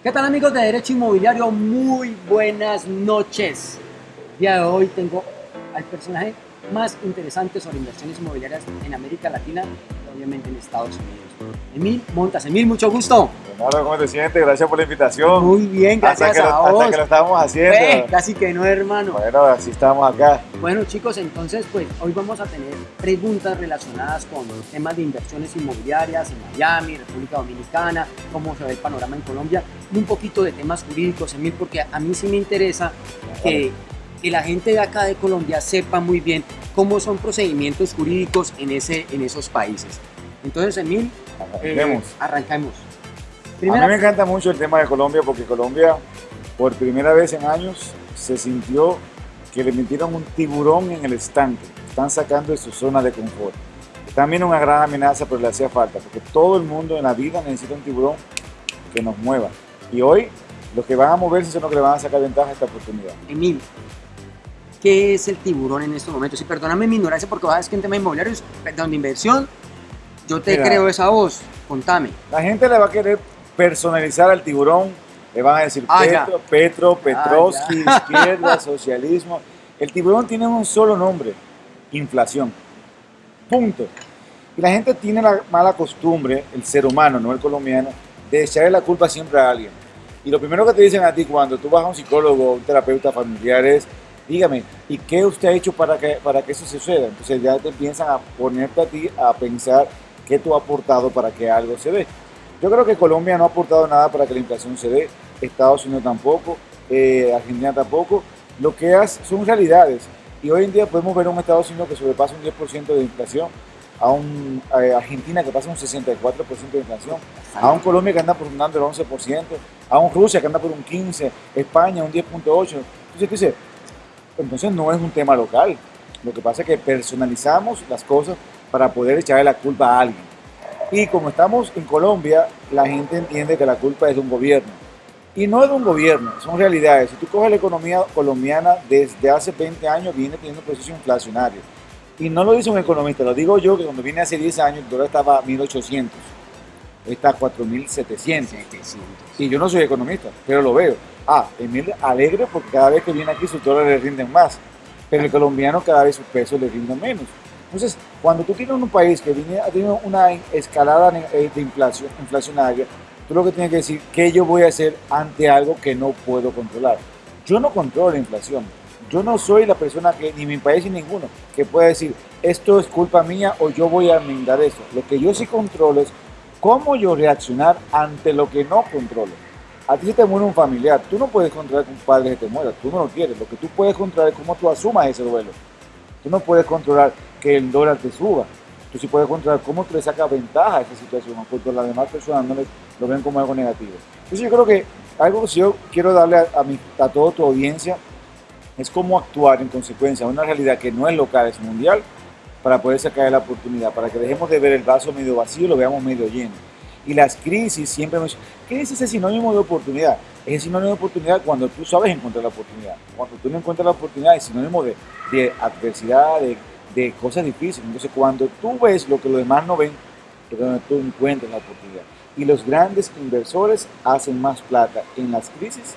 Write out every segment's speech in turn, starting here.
¿Qué tal amigos de Derecho Inmobiliario? Muy buenas noches. El día de hoy tengo al personaje más interesante sobre inversiones inmobiliarias en América Latina y obviamente en Estados Unidos. Emil Montas. Emil, mucho gusto. Leonardo, ¿cómo te sientes? Gracias por la invitación. Muy bien, gracias hasta que a lo, vos. Hasta que lo estamos haciendo. Eh, casi que no, hermano. Bueno, así estamos acá. Bueno chicos, entonces pues hoy vamos a tener preguntas relacionadas con temas de inversiones inmobiliarias en Miami, República Dominicana, cómo se ve el panorama en Colombia y un poquito de temas jurídicos, Emil, porque a mí sí me interesa que, que la gente de acá de Colombia sepa muy bien cómo son procedimientos jurídicos en, ese, en esos países. Entonces, Emil, eh, Arranquemos. arrancamos. A mí me encanta mucho el tema de Colombia porque Colombia, por primera vez en años, se sintió que le metieron un tiburón en el estanque. Están sacando de su zona de confort. También una gran amenaza, pero le hacía falta, porque todo el mundo en la vida necesita un tiburón que nos mueva. Y hoy, los que van a moverse son los que le van a sacar ventaja a esta oportunidad. Emil, ¿qué es el tiburón en estos momentos? Y perdóname mi ignorancia porque vas que en temas inmobiliarios, perdón, de inversión, yo te Mira. creo esa voz. Contame. La gente le va a querer personalizar al tiburón, le van a decir Ah. Petro, Petro, Petrovsky, ya. izquierda, socialismo. El tiburón tiene un solo nombre, inflación. Punto. Y la gente tiene la mala costumbre, el ser humano, no el colombiano, de echarle la culpa siempre a alguien. Y lo primero que te dicen a ti cuando tú vas a un psicólogo, un terapeuta familiar es, dígame, ¿y qué usted ha hecho para que, para que eso suceda? Entonces ya te empiezan a ponerte a ti a pensar qué tú has aportado para que algo se dé. Yo creo que Colombia no ha aportado nada para que la inflación se dé, Estados Unidos tampoco, eh, Argentina tampoco. Lo que es, son realidades. Y hoy en día podemos ver a un Estados Unidos que sobrepasa un 10% de inflación, a un eh, Argentina que pasa un 64% de inflación, a un Colombia que anda por un el 11%, a un Rusia que anda por un 15%, España un 10.8%. Entonces entonces no es un tema local. Lo que pasa es que personalizamos las cosas para poder echarle la culpa a alguien. Y como estamos en Colombia, la gente entiende que la culpa es de un gobierno. Y no es de un gobierno, son realidades. Si tú coges la economía colombiana desde hace 20 años, viene teniendo procesos inflacionarios. Y no lo dice un economista, lo digo yo, que cuando vine hace 10 años, el dólar estaba a 1800, hoy está a 4700. Y yo no soy economista, pero lo veo. Ah, Emil alegre porque cada vez que viene aquí sus dólares le rinden más, pero el colombiano cada vez sus pesos le rinden menos. Entonces, cuando tú tienes un país que viene, ha tenido una escalada eh, de inflación, inflacionaria, tú lo que tienes que decir, ¿qué yo voy a hacer ante algo que no puedo controlar? Yo no controlo la inflación. Yo no soy la persona que, ni mi país ni ninguno, que pueda decir, esto es culpa mía o yo voy a enmendar eso. Lo que yo sí controlo es cómo yo reaccionar ante lo que no controlo. A ti se te muere un familiar, tú no puedes controlar que un padre se te muera, tú no lo quieres. Lo que tú puedes controlar es cómo tú asumas ese duelo. Tú no puedes controlar que el dólar te suba. Tú sí puedes controlar cómo tú le sacas ventaja a esa situación, porque las demás personas no les- lo ven como algo negativo. Entonces yo creo que algo que yo quiero darle a, a, mi, a toda tu audiencia es cómo actuar en consecuencia a una realidad que no es local, es mundial, para poder sacar la oportunidad, para que dejemos de ver el vaso medio vacío y lo veamos medio lleno. Y las crisis siempre me dicen, crisis es sinónimo de oportunidad. Es sinónimo de oportunidad cuando tú sabes encontrar la oportunidad. Cuando tú no encuentras la oportunidad es sinónimo de, de adversidad, de, de cosas difíciles. Entonces cuando tú ves lo que los demás no ven, tú encuentras la oportunidad. Y los grandes inversores hacen más plata en las crisis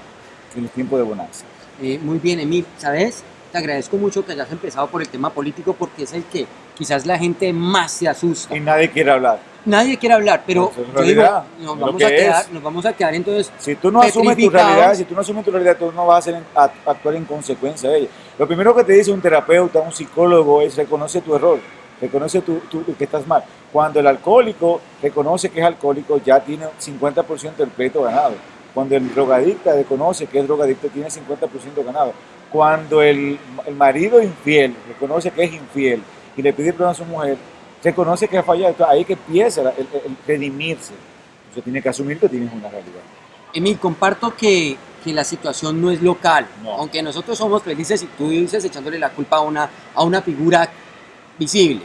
que en los tiempos de bonanza. Eh, muy bien, Emil, ¿sabes? Te agradezco mucho que hayas empezado por el tema político porque es el que quizás la gente más se asusta. Y nadie quiere hablar. Nadie quiere hablar, pero Eso es yo digo, nos vamos, a quedar, es. nos vamos a quedar entonces Si tú no asumes tu realidad, si tú no asumes tu realidad, tú no vas a, hacer, a- actuar en consecuencia de ella. Lo primero que te dice un terapeuta, un psicólogo, es reconoce tu error, reconoce tu- que estás mal. Cuando el alcohólico reconoce que es alcohólico, ya tiene 50% del pleito ganado. Cuando el drogadicta reconoce que es drogadicto, tiene 50% ganado. Cuando el, el marido infiel reconoce que es infiel y le pide perdón a su mujer, reconoce que ha fallado. Entonces, ahí que empieza el, el- el redimirse. Entonces tiene que asumir que tienes una realidad. Emil, comparto que, que la situación no es local, No. aunque nosotros somos felices y tú dices echándole la culpa a una, a una figura visible,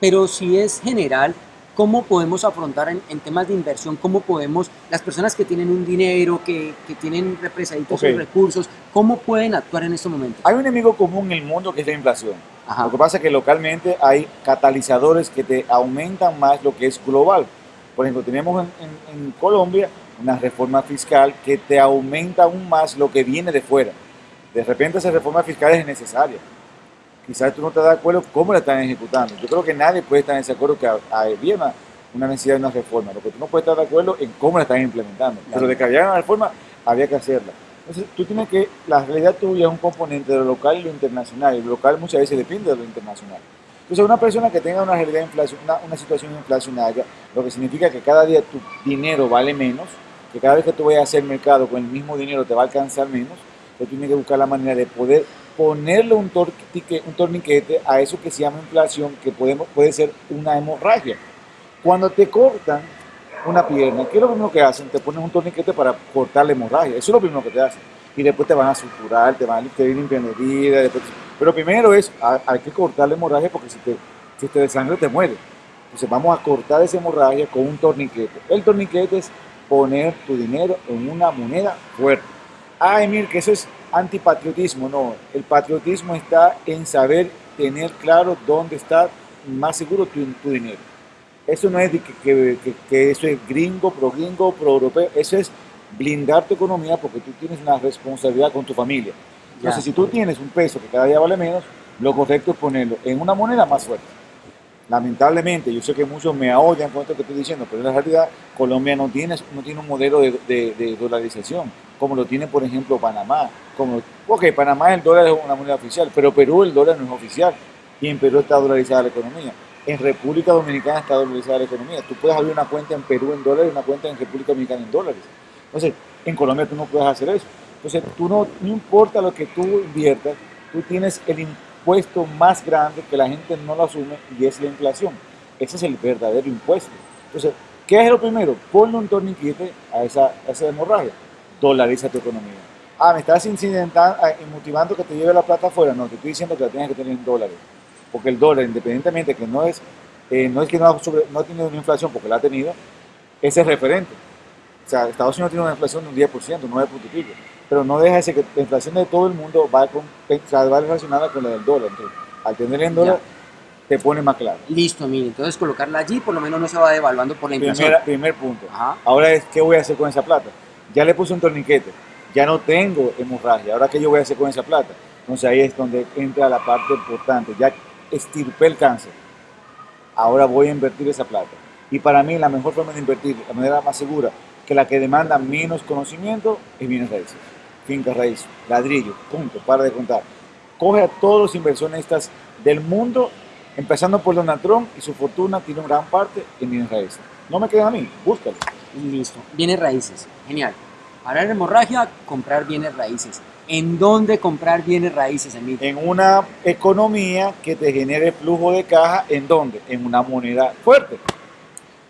pero si es general, ¿cómo podemos afrontar en, en temas de inversión? ¿Cómo podemos, las personas que tienen un dinero, que, que tienen represaditos Ok. sus recursos, cómo pueden actuar en estos momentos? Hay un enemigo común en el mundo que es la inflación. Ajá. Lo que pasa es que localmente hay catalizadores que te aumentan más lo que es global. Por ejemplo, tenemos en, en- en Colombia una reforma fiscal que te aumenta aún más lo que viene de fuera. De repente esa reforma fiscal es necesaria. Quizás tú no te das acuerdo cómo la están ejecutando. Yo creo que nadie puede estar en ese acuerdo que había una, una necesidad de una reforma. Lo que tú no puedes estar de acuerdo en cómo la están implementando. Pero de que había una reforma, había que hacerla. Entonces, tú tienes que, la realidad tuya es un componente de lo local y lo internacional, y lo local muchas veces depende de lo internacional. Entonces, una persona que tenga una realidad una, una, situación inflacionaria, lo que significa que cada día tu dinero vale menos, que cada vez que tú vayas a hacer mercado con el mismo dinero te va a alcanzar menos, tú tienes que buscar la manera de poder ponerle un, un torniquete a eso que se llama inflación, que podemos, puede ser una hemorragia. Cuando te cortan una pierna, ¿qué es lo primero que hacen? Te ponen un torniquete para cortar la hemorragia. Eso es lo primero que te hacen. Y después te van a suturar, te van a limpiar herida. Después... Pero primero es, hay que cortar la hemorragia porque si te, si te desangre te muere. Entonces vamos a cortar esa hemorragia con un torniquete. El torniquete es poner tu dinero en una moneda fuerte. Ay, mire, que eso es antipatriotismo. No, el patriotismo está en saber tener claro dónde está más seguro tu dinero. Eso no es de que, que, eso es gringo, pro gringo, pro europeo. Eso es blindar tu economía porque tú tienes una responsabilidad con tu familia. Entonces, si tú tienes un peso que cada día vale menos, lo correcto es ponerlo en una moneda más fuerte. Lamentablemente, yo sé que muchos me odian con esto que estoy diciendo, pero en la realidad Colombia no tiene, no tiene un modelo de, de, dolarización, como lo tiene, por ejemplo, Panamá. Como, ok, Panamá el dólar es una moneda oficial, pero Perú el dólar no es oficial y en Perú está dolarizada la economía. En República Dominicana está dolarizada la economía. Tú puedes abrir una cuenta en Perú en dólares y una cuenta en República Dominicana en dólares. Entonces, en Colombia tú no puedes hacer eso. Entonces, tú no, no importa lo que tú inviertas, tú tienes el impuesto más grande que la gente no lo asume y es la inflación. Ese es el verdadero impuesto. Entonces, ¿qué es lo primero? Ponle un torniquete a esa, a esa hemorragia. Dolariza tu economía. Ah, me estás incidentando, ah, motivando que te lleve la plata afuera. No, te estoy diciendo que la tienes que tener en dólares porque el dólar, independientemente que no es, eh, no es que no ha, no ha tenido una inflación, porque la ha tenido, ese es referente. O sea, Estados Unidos tiene una inflación de un 10%, 9 puntos y pico, pero no deja de ser que la inflación de todo el mundo va, con, va relacionada con la del dólar. Entonces, al tener en dólar, te pone más claro. Listo, mire, entonces colocarla allí por lo menos no se va devaluando por la inflación. Primer, primer punto. Ahora es, ¿qué voy a hacer con esa plata? Ya le puse un torniquete, ya no tengo hemorragia, ahora ¿qué yo voy a hacer con esa plata? Entonces ahí es donde entra la parte importante. Ya estirpé el cáncer. Ahora voy a invertir esa plata. Y para mí la mejor forma de invertir, la manera más segura, que la que demanda menos conocimiento, es bienes raíces. Finca raíz, ladrillo, punto, para de contar. Coge a todos los inversionistas del mundo, empezando por Donald Trump y su fortuna tiene gran parte en bienes raíces. No me quedan a mí, búscalo. Listo, bienes raíces, genial. Para la hemorragia, comprar bienes raíces. ¿En dónde comprar bienes raíces, Emilio? En una economía que te genere flujo de caja, ¿en dónde? En una moneda fuerte.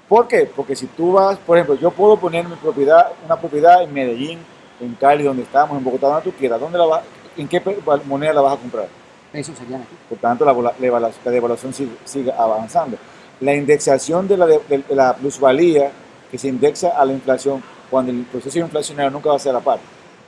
¿Por qué? Porque si tú vas, por ejemplo, yo puedo poner mi propiedad, una propiedad en Medellín, en Cali, donde estamos, en Bogotá, donde tú quieras. ¿Dónde la ¿En qué moneda la vas a comprar? Pesos serían aquí. Por tanto, la, devaluación sigue, avanzando. La indexación de la, de la plusvalía que se indexa a la inflación cuando el proceso inflacionario nunca va a ser a la par.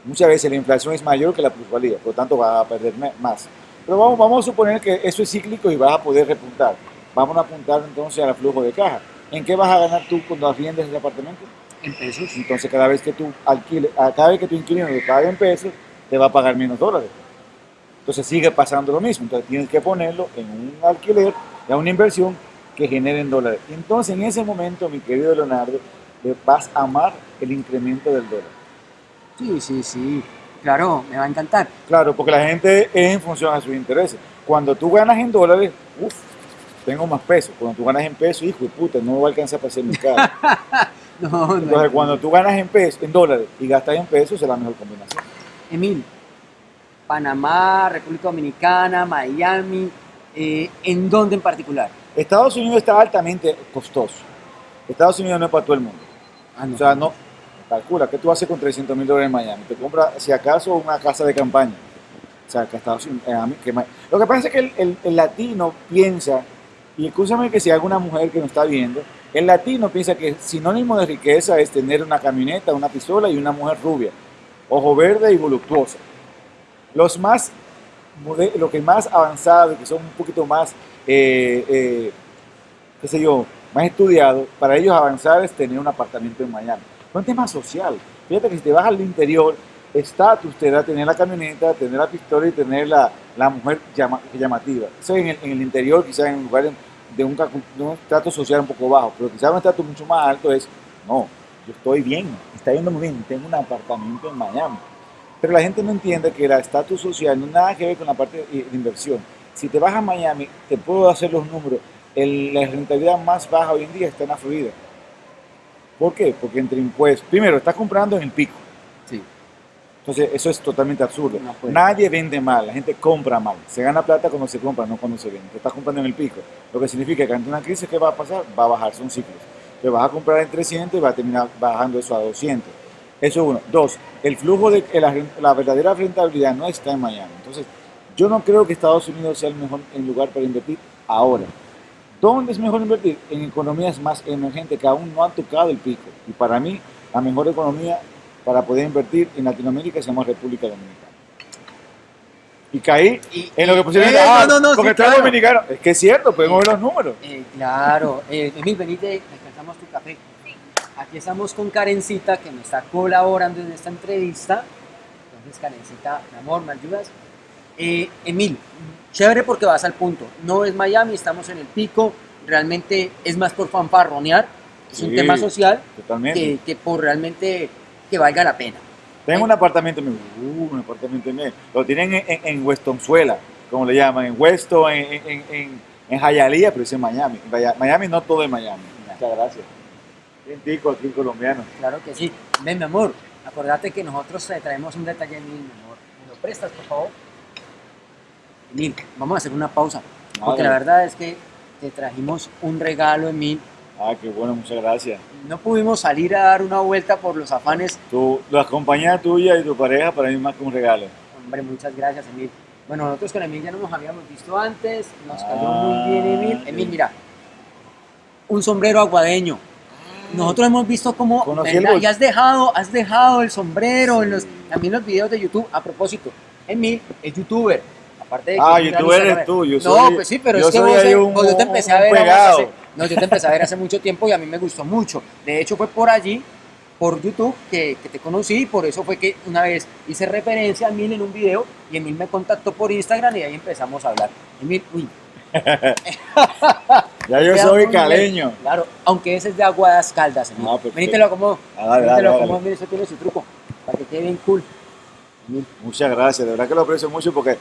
Muchas veces la inflación es mayor que la plusvalía, por lo tanto va a perder más. Pero vamos, vamos a suponer que eso es cíclico y vas a poder repuntar. Vamos a apuntar entonces al flujo de caja. ¿En qué vas a ganar tú cuando vendes el apartamento? En pesos. Entonces cada vez que tú alquiles, cada vez que tu inquilino te pague en pesos, te va a pagar menos dólares. Entonces sigue pasando lo mismo. Entonces tienes que ponerlo en un alquiler, en una inversión que genere en dólares. Entonces en ese momento, mi querido Leonardo, vas a amar el incremento del dólar. Sí, sí, sí. Claro, me va a encantar. Claro, porque la gente es en función a sus intereses. Cuando tú ganas en dólares, uff, tengo más peso. Cuando tú ganas en pesos, hijo de puta, no va a alcanzar para hacer mi casa. no, Entonces, cuando tú ganas en pesos, en dólares y gastas en pesos, es la mejor combinación. Emil, Panamá, República Dominicana, Miami, eh, ¿en dónde en particular? Estados Unidos está altamente costoso. Estados Unidos no es para todo el mundo. Ah, o sea, no, calcula, ¿qué tú haces con 300 mil dólares en Miami? Te compras, si acaso, una casa de campaña. O sea, que Estados eh, lo que pasa es que el, latino piensa, y escúchame que si alguna mujer que nos está viendo, el latino piensa que sinónimo de riqueza es tener una camioneta, una pistola y una mujer rubia, ojo verde y voluptuosa. Los más, lo que más avanzado que son un poquito más, eh, eh, qué sé yo, más estudiado, para ellos avanzar es tener un apartamento en Miami. Es un tema social. Fíjate que si te vas al interior, estatus te da tener la camioneta, tener la pistola y tener la, la mujer llama, llamativa. En el, en el interior, quizás en lugares de un, de estatus social un poco bajo, pero quizás un estatus mucho más alto es, no, yo estoy bien, está yendo muy bien, tengo un apartamento en Miami. Pero la gente no entiende que el estatus social no nada que ver con la parte de inversión. Si te vas a Miami, te puedo hacer los números, el, la rentabilidad más baja hoy en día está en la Florida. ¿Por qué? Porque entre impuestos, primero, estás comprando en el pico. Sí. Entonces, eso es totalmente absurdo. No puede. Nadie vende mal, la gente compra mal. Se gana plata cuando se compra, no cuando se vende. Te estás comprando en el pico. Lo que significa que ante una crisis, ¿qué va a pasar? Va a bajar, son ciclos. Te vas a comprar en 300 y va a terminar bajando eso a 200. Eso es uno. Dos, el flujo de la, la verdadera rentabilidad no está en Miami. Entonces, yo no creo que Estados Unidos sea el mejor el lugar para invertir ahora. ¿Dónde es mejor invertir? En economías más emergentes que aún no han tocado el pico. Y para mí, la mejor economía para poder invertir en Latinoamérica se llama República Dominicana. Y caí Y- en lo que posiblemente, eh, ah, no, no, no, porque sí, claro. dominicano. Es que es cierto, podemos ver los números. Eh, claro, eh, Emil, venite, alcanzamos tu café. Aquí estamos con Karencita que me está colaborando en esta entrevista. Entonces, Karencita, mi amor, ¿me ayudas? Eh, Emil, chévere porque vas al punto. No es Miami, estamos en el pico. Realmente es más por fanfarronear. Es un tema social que, que por realmente que valga la pena. Tengo un apartamento en uh, un apartamento en Lo tienen en, en, en Westonzuela, como le llaman, en Weston, en, en, en, Hialeah, pero es en Miami. Miami no todo es Miami. Muchas gracias. Bien tico aquí colombiano. Claro que sí. Ven, mi amor, acordate que nosotros te traemos un detalle, mi amor. ¿Me lo prestas, por favor? Emil, vamos a hacer una pausa. Porque la verdad es que te trajimos un regalo, Emil. Ah, qué bueno, muchas gracias. No pudimos salir a dar una vuelta por los afanes. Tu, la compañía tuya y tu pareja para mí es más que un regalo. Hombre, muchas gracias, Emil. Bueno, nosotros con Emil ya no nos habíamos visto antes. Nos cayó Ah, muy bien, Emil. sí. Emil, mira. Un sombrero aguadeño. Nosotros hemos visto cómo y has dejado, has dejado el sombrero en los, también los videos de YouTube. A propósito, Emil es youtuber. Aparte de que Ah, youtuber eres tú, yo No, soy- pues sí, pero yo es que vos, un- vos- yo te empecé un a ver hace- no, yo te empecé a ver hace mucho tiempo y a mí me gustó mucho. De hecho, fue por allí, por YouTube, que, que te conocí y por eso fue que una vez hice referencia a Emil en un video y Emil me contactó por Instagram y ahí empezamos a hablar. Emil, uy, Ya yo soy caleño. bien. Claro, aunque ese es de Aguadas Caldas, Emil. Ah, perfecto. Vení, te lo acomodo. Ah, dale, Vení, te dale, lo dale. acomodo, mira, eso tiene su truco, para que quede bien cool. Emil, Muchas gracias, de verdad que lo aprecio mucho porque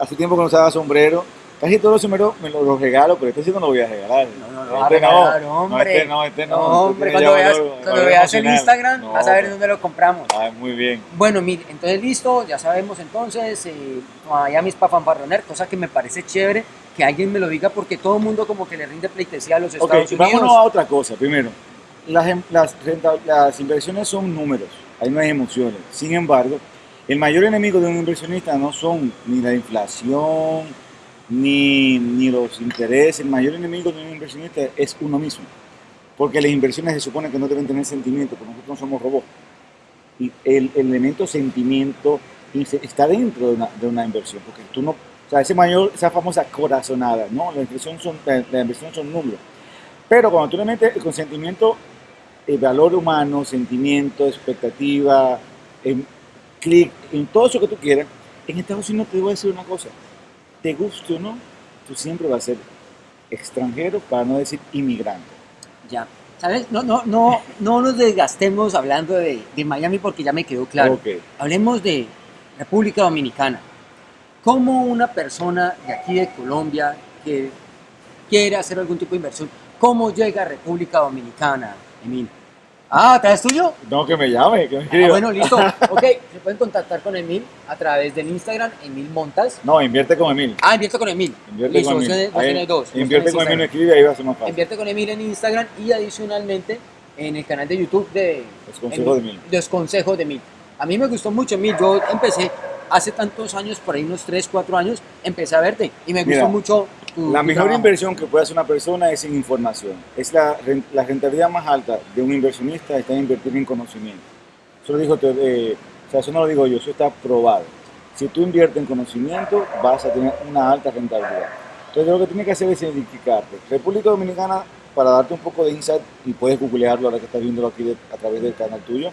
hace tiempo que no usaba sombrero. Casi todos los sombreros me los, los regalo, pero este sí no lo voy a regalar. No, no, a Este regalar, no, hombre. este no, este no. No, este hombre, cuando veas, valor- cuando valor veas el emocional. Instagram No, vas a ver dónde lo compramos. Ah, muy bien. Bueno, mire, entonces listo, ya sabemos entonces, eh, Miami es para fanfarronear, cosa que me parece chévere que alguien me lo diga porque todo el mundo como que le rinde pleitesía a los Estados Unidos. vámonos a otra cosa. Primero, las, em- las, las inversiones son números, ahí no hay emociones. Sin embargo, el mayor enemigo de un inversionista no son ni la inflación, ni, ni los intereses. El mayor enemigo de un inversionista es uno mismo. Porque las inversiones se supone que no deben tener sentimiento, porque nosotros no somos robots. Y el, el elemento sentimiento está dentro de una, de una inversión, porque tú no, o sea, ese mayor, esa famosa corazonada, ¿no? La inversión son, la, la inversión son números. Pero cuando tú le metes el consentimiento, el valor humano, sentimiento, expectativa, en clic, en todo eso que tú quieras, en Estados Unidos te voy a decir una cosa, te guste o no, tú siempre vas a ser extranjero, para no decir inmigrante. Ya, ¿sabes? No, no, no, no nos desgastemos hablando de, de Miami porque ya me quedó claro. Hablemos de República Dominicana. ¿Cómo una persona de aquí de Colombia que quiere hacer algún tipo de inversión, cómo llega a República Dominicana, Emil? Ah, ¿traes tuyo? No, que me llame, que me Ah, escriba. bueno, listo. Ok, se pueden contactar con Emil a través del Instagram, Emil Montas. No, invierte con Emil. Ah, invierte con Emil. Invierte Listo, con Emil. Ahí, dos. Invierte con Emil, me escribe y ahí va a ser más fácil. Invierte con Emil en Instagram y adicionalmente en el canal de YouTube de Los consejos de Emil. Los consejos de Emil. A mí me gustó mucho Emil. Yo empecé hace tantos años, por ahí unos 3, 4 años, empecé a verte y me Mira, gustó mucho tu, La mejor trabajo. inversión que puede hacer una persona es en información. Es la, ren- la rentabilidad más alta de un inversionista está en invertir en conocimiento. Eso lo dijo, eh, o sea, eso no lo digo yo, eso está probado. Si tú inviertes en conocimiento, vas a tener una alta rentabilidad. Entonces, lo que tienes que hacer es identificarte. República Dominicana para darte un poco de insight, y puedes googlearlo ahora que estás viéndolo aquí a través del canal tuyo,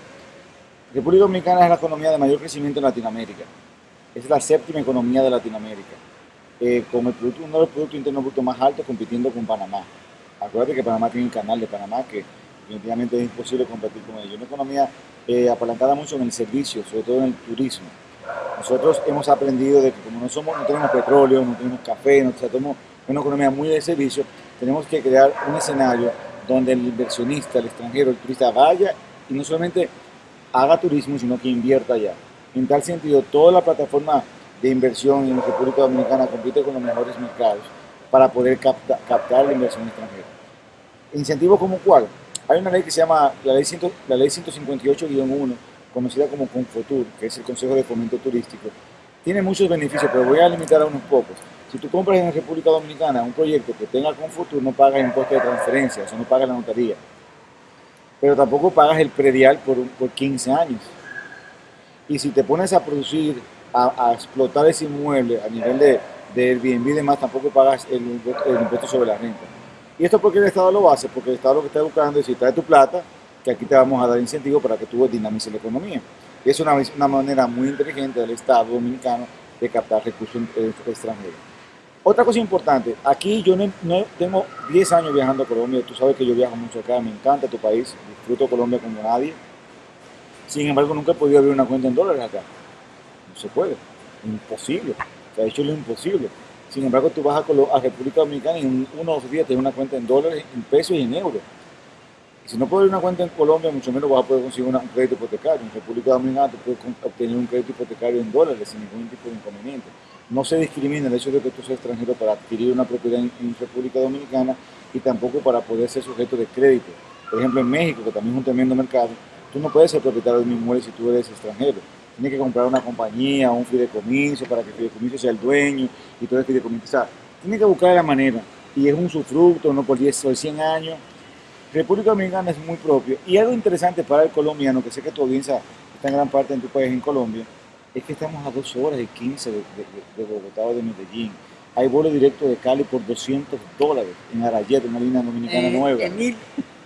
República Dominicana es la economía de mayor crecimiento en Latinoamérica. Es la séptima economía de Latinoamérica. Eh, con el producto, uno de los productos internos brutos más altos compitiendo con Panamá. Acuérdate que Panamá tiene un canal de Panamá que definitivamente es imposible competir con ellos. Una economía eh, apalancada mucho en el servicio, sobre todo en el turismo. Nosotros hemos aprendido de que como no, somos, no tenemos petróleo, no tenemos café, no tenemos una economía muy de servicio, tenemos que crear un escenario donde el inversionista, el extranjero, el turista vaya y no solamente haga turismo, sino que invierta allá. En tal sentido, toda la plataforma de inversión en República Dominicana compite con los mejores mercados para poder captar la inversión extranjera. ¿Incentivos como cuál? Hay una ley que se llama la ley, ley 158-1, conocida como Confotur, que es el Consejo de Fomento Turístico. Tiene muchos beneficios, pero voy a limitar a unos pocos. Si tú compras en República Dominicana un proyecto que tenga Confotur, no pagas impuesto de transferencia, o sea, no pagas la notaría. Pero tampoco pagas el predial por, por 15 años. Y si te pones a producir, a, explotar ese inmueble a nivel de, de Airbnb y demás, tampoco pagas el, el impuesto sobre la renta. ¿Y esto porque el Estado lo hace? Porque el Estado lo que está buscando es si trae tu plata, que aquí te vamos a dar incentivos para que tú dinamices la economía. Y es una, una manera muy inteligente del Estado dominicano de captar recursos extranjeros. Otra cosa importante, aquí yo no, tengo 10 años viajando a Colombia, tú sabes que yo viajo mucho acá, me encanta tu país, disfruto Colombia como nadie. Sin embargo, nunca he podido abrir una cuenta en dólares acá. Se puede, imposible. Se ha hecho lo imposible. Sin embargo, tú vas a, República Dominicana y en unos días tienes una cuenta en dólares, en pesos y en euros. Y si no puedes una cuenta en Colombia, mucho menos vas a poder conseguir un crédito hipotecario. En República Dominicana tú puedes obtener un crédito hipotecario en dólares sin ningún tipo de inconveniente. No se discrimina el hecho de que tú seas extranjero para adquirir una propiedad en, República Dominicana y tampoco para poder ser sujeto de crédito. Por ejemplo, en México, que también es un tremendo mercado, tú no puedes ser propietario de un inmueble si tú eres extranjero tiene que comprar una compañía, un fideicomiso para que el fideicomiso sea el dueño y todo el fideicomiso. O sea, tiene que buscar la manera y es un sufructo, no por 10 o 100 años. República Dominicana es muy propio. Y algo interesante para el colombiano, que sé que tu audiencia está en gran parte en tu país, en Colombia, es que estamos a dos horas y 15 de, de, Bogotá o de Medellín. Hay vuelo directo de Cali por 200 dólares en Arayet, una línea dominicana eh, nueva. Emil,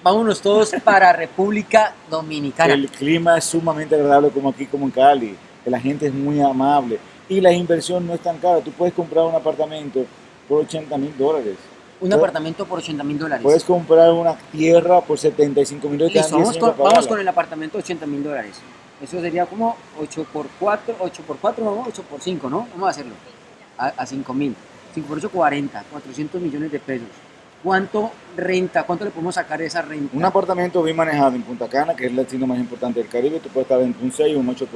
vámonos todos para República Dominicana. El clima es sumamente agradable como aquí, como en Cali. La gente es muy amable y la inversión no es tan cara. Tú puedes comprar un apartamento por 80 mil dólares. Un apartamento por 80 mil dólares. Puedes comprar una tierra por 75 mil dólares. Vamos, con, vamos con el apartamento de 80 mil dólares. Eso sería como 8 por 4, 8 por 4, no, 8 por 5, ¿no? Vamos a hacerlo. A, a 5 mil. 5 por 8, 40, 400 millones de pesos. ¿Cuánto renta? ¿Cuánto le podemos sacar de esa renta? Un apartamento bien manejado en Punta Cana, que es el destino más importante del Caribe, tú puedes estar entre un 6 y un 8%.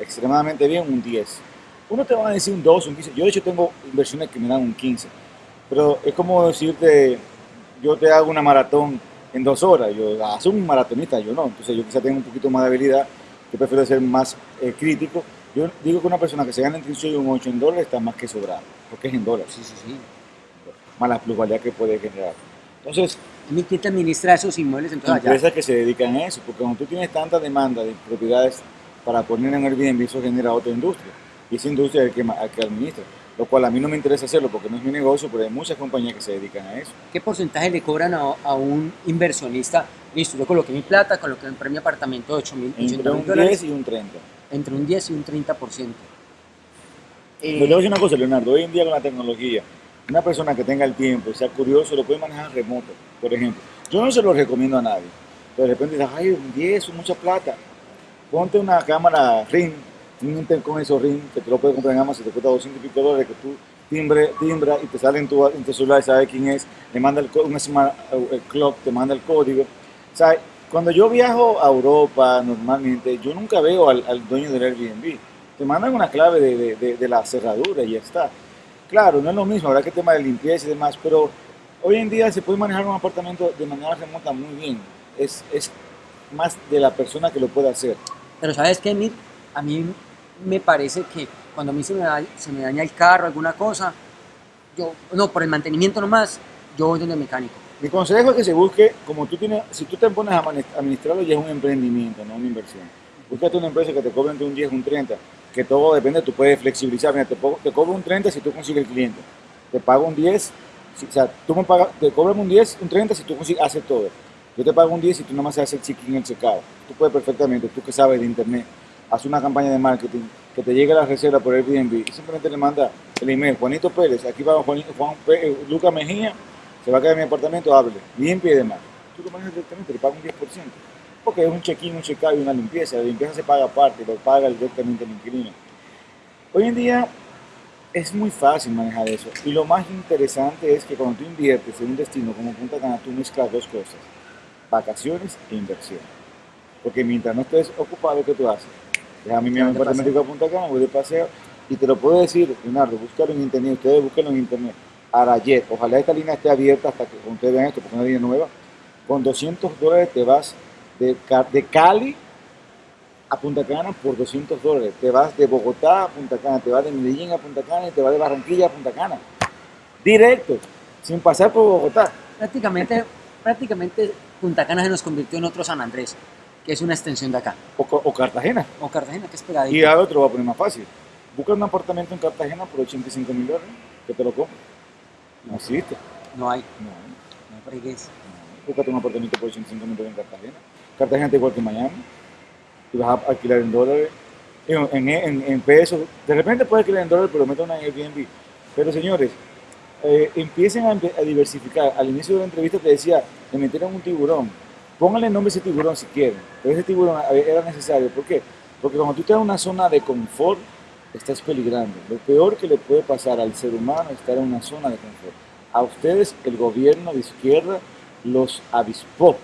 Extremadamente bien, un 10. Uno te va a decir un 2, un 15. Yo de hecho tengo inversiones que me dan un 15. Pero es como decirte, yo te hago una maratón en dos horas. Yo ah, soy un maratonista, yo no. Entonces yo quizá tengo un poquito más de habilidad. Yo prefiero ser más eh, crítico. Yo digo que una persona que se gana entre un 6 y un 8 en dólares está más que sobrada, porque es en dólares. Sí, sí, sí más la pluralidad que puede generar. Entonces, ¿quién te administra esos inmuebles entonces Empresas que se dedican a eso, porque cuando tú tienes tanta demanda de propiedades para poner en Airbnb, eso genera otra industria. Y esa industria es el que, que administra. Lo cual a mí no me interesa hacerlo porque no es mi negocio, pero hay muchas compañías que se dedican a eso. ¿Qué porcentaje le cobran a, un inversionista? Listo, yo coloqué mi plata, coloqué en premio apartamento de 8 mil Entre un 10 y un 30. Entre un 10 y un 30%. Eh, voy a decir una cosa, Leonardo. Hoy en día con la tecnología, una persona que tenga el tiempo sea curioso lo puede manejar remoto, por ejemplo. Yo no se lo recomiendo a nadie. Pero de repente dices, ay, un 10 es mucha plata. Ponte una cámara Ring, un intercom esos Ring, que te lo puedes comprar en Amazon, te cuesta 200 y pico dólares, que tú timbre, timbra y te sale en tu, en tu celular, sabes quién es, le manda el, semana, el club, te manda el código. O sea, cuando yo viajo a Europa normalmente, yo nunca veo al, dueño del Airbnb. Te mandan una clave de, de la cerradura y ya está. Claro, no es lo mismo, habrá que tema de limpieza y demás, pero hoy en día se puede manejar un apartamento de manera remota muy bien. Es, es más de la persona que lo puede hacer. Pero ¿sabes qué, Mir? A mí me parece que cuando a mí se me, daña, se me daña el carro, alguna cosa, yo, no, por el mantenimiento nomás, yo voy donde el mecánico. Mi consejo es que se busque, como tú tienes, si tú te pones a administrarlo ya es un emprendimiento, no una inversión. Búscate una empresa que te cobre entre un 10 y un 30 que todo depende, tú puedes flexibilizar, mira, te, te cobro un 30 si tú consigues el cliente, te pago un 10 o sea, tú me pagas, te cobran un 10, un 30 si tú haces todo. Yo te pago un 10 si tú nomás haces el check-in, el checkout. Tú puedes perfectamente, tú que sabes de internet, hacer una campaña de marketing, que te llegue la reserva por Airbnb y simplemente le manda el email, Juanito Pérez, aquí va Juan, Juan eh, Lucas Mejía, se va a quedar en mi apartamento, hable, limpie y demás. Tú lo manejas directamente, le pagas un 10%. Porque es un check-in, un check-out y una limpieza. La limpieza se paga aparte, lo paga directamente el inquilino. Hoy en día es muy fácil manejar eso. Y lo más interesante es que cuando tú inviertes en un destino como Punta Cana, tú mezclas dos cosas, vacaciones e inversión. Porque mientras no estés ocupado, ¿qué tú haces? Deja a mí mi apartamento a Punta Cana, voy de paseo, y te lo puedo decir, Leonardo, búscalo en internet, ustedes búsquenlo en internet. Arayet, ojalá esta línea esté abierta hasta que ustedes vean esto, porque es una línea nueva. Con 200 dólares te vas de, de Cali a Punta Cana por 200 dólares. Te vas de Bogotá a Punta Cana, te vas de Medellín a Punta Cana y te vas de Barranquilla a Punta Cana. Directo, sin pasar por Bogotá. Prácticamente, prácticamente Punta Cana se nos convirtió en otro San Andrés, que es una extensión de acá. O, Cartagena. O Cartagena, que es pegadito. Y a otro va a poner más fácil. Busca un apartamento en Cartagena por 85 mil dólares, que te lo compro. No existe. No hay. No hay. No hay Búscate un apartamento por 85 mil dólares en Cartagena. Cartagena está igual que Miami y vas a alquilar en dólares, en, en, pesos. De repente puedes alquilar en dólares, pero metan una Airbnb. Pero señores, eh, empiecen a, diversificar. Al inicio de la entrevista te decía, me metieron un tiburón. Pónganle nombre a ese tiburón si quieren. Pero ese tiburón era necesario. ¿Por qué? Porque cuando tú estás en una zona de confort, estás peligrando. Lo peor que le puede pasar al ser humano es estar en una zona de confort. A ustedes, el gobierno de izquierda los avispó.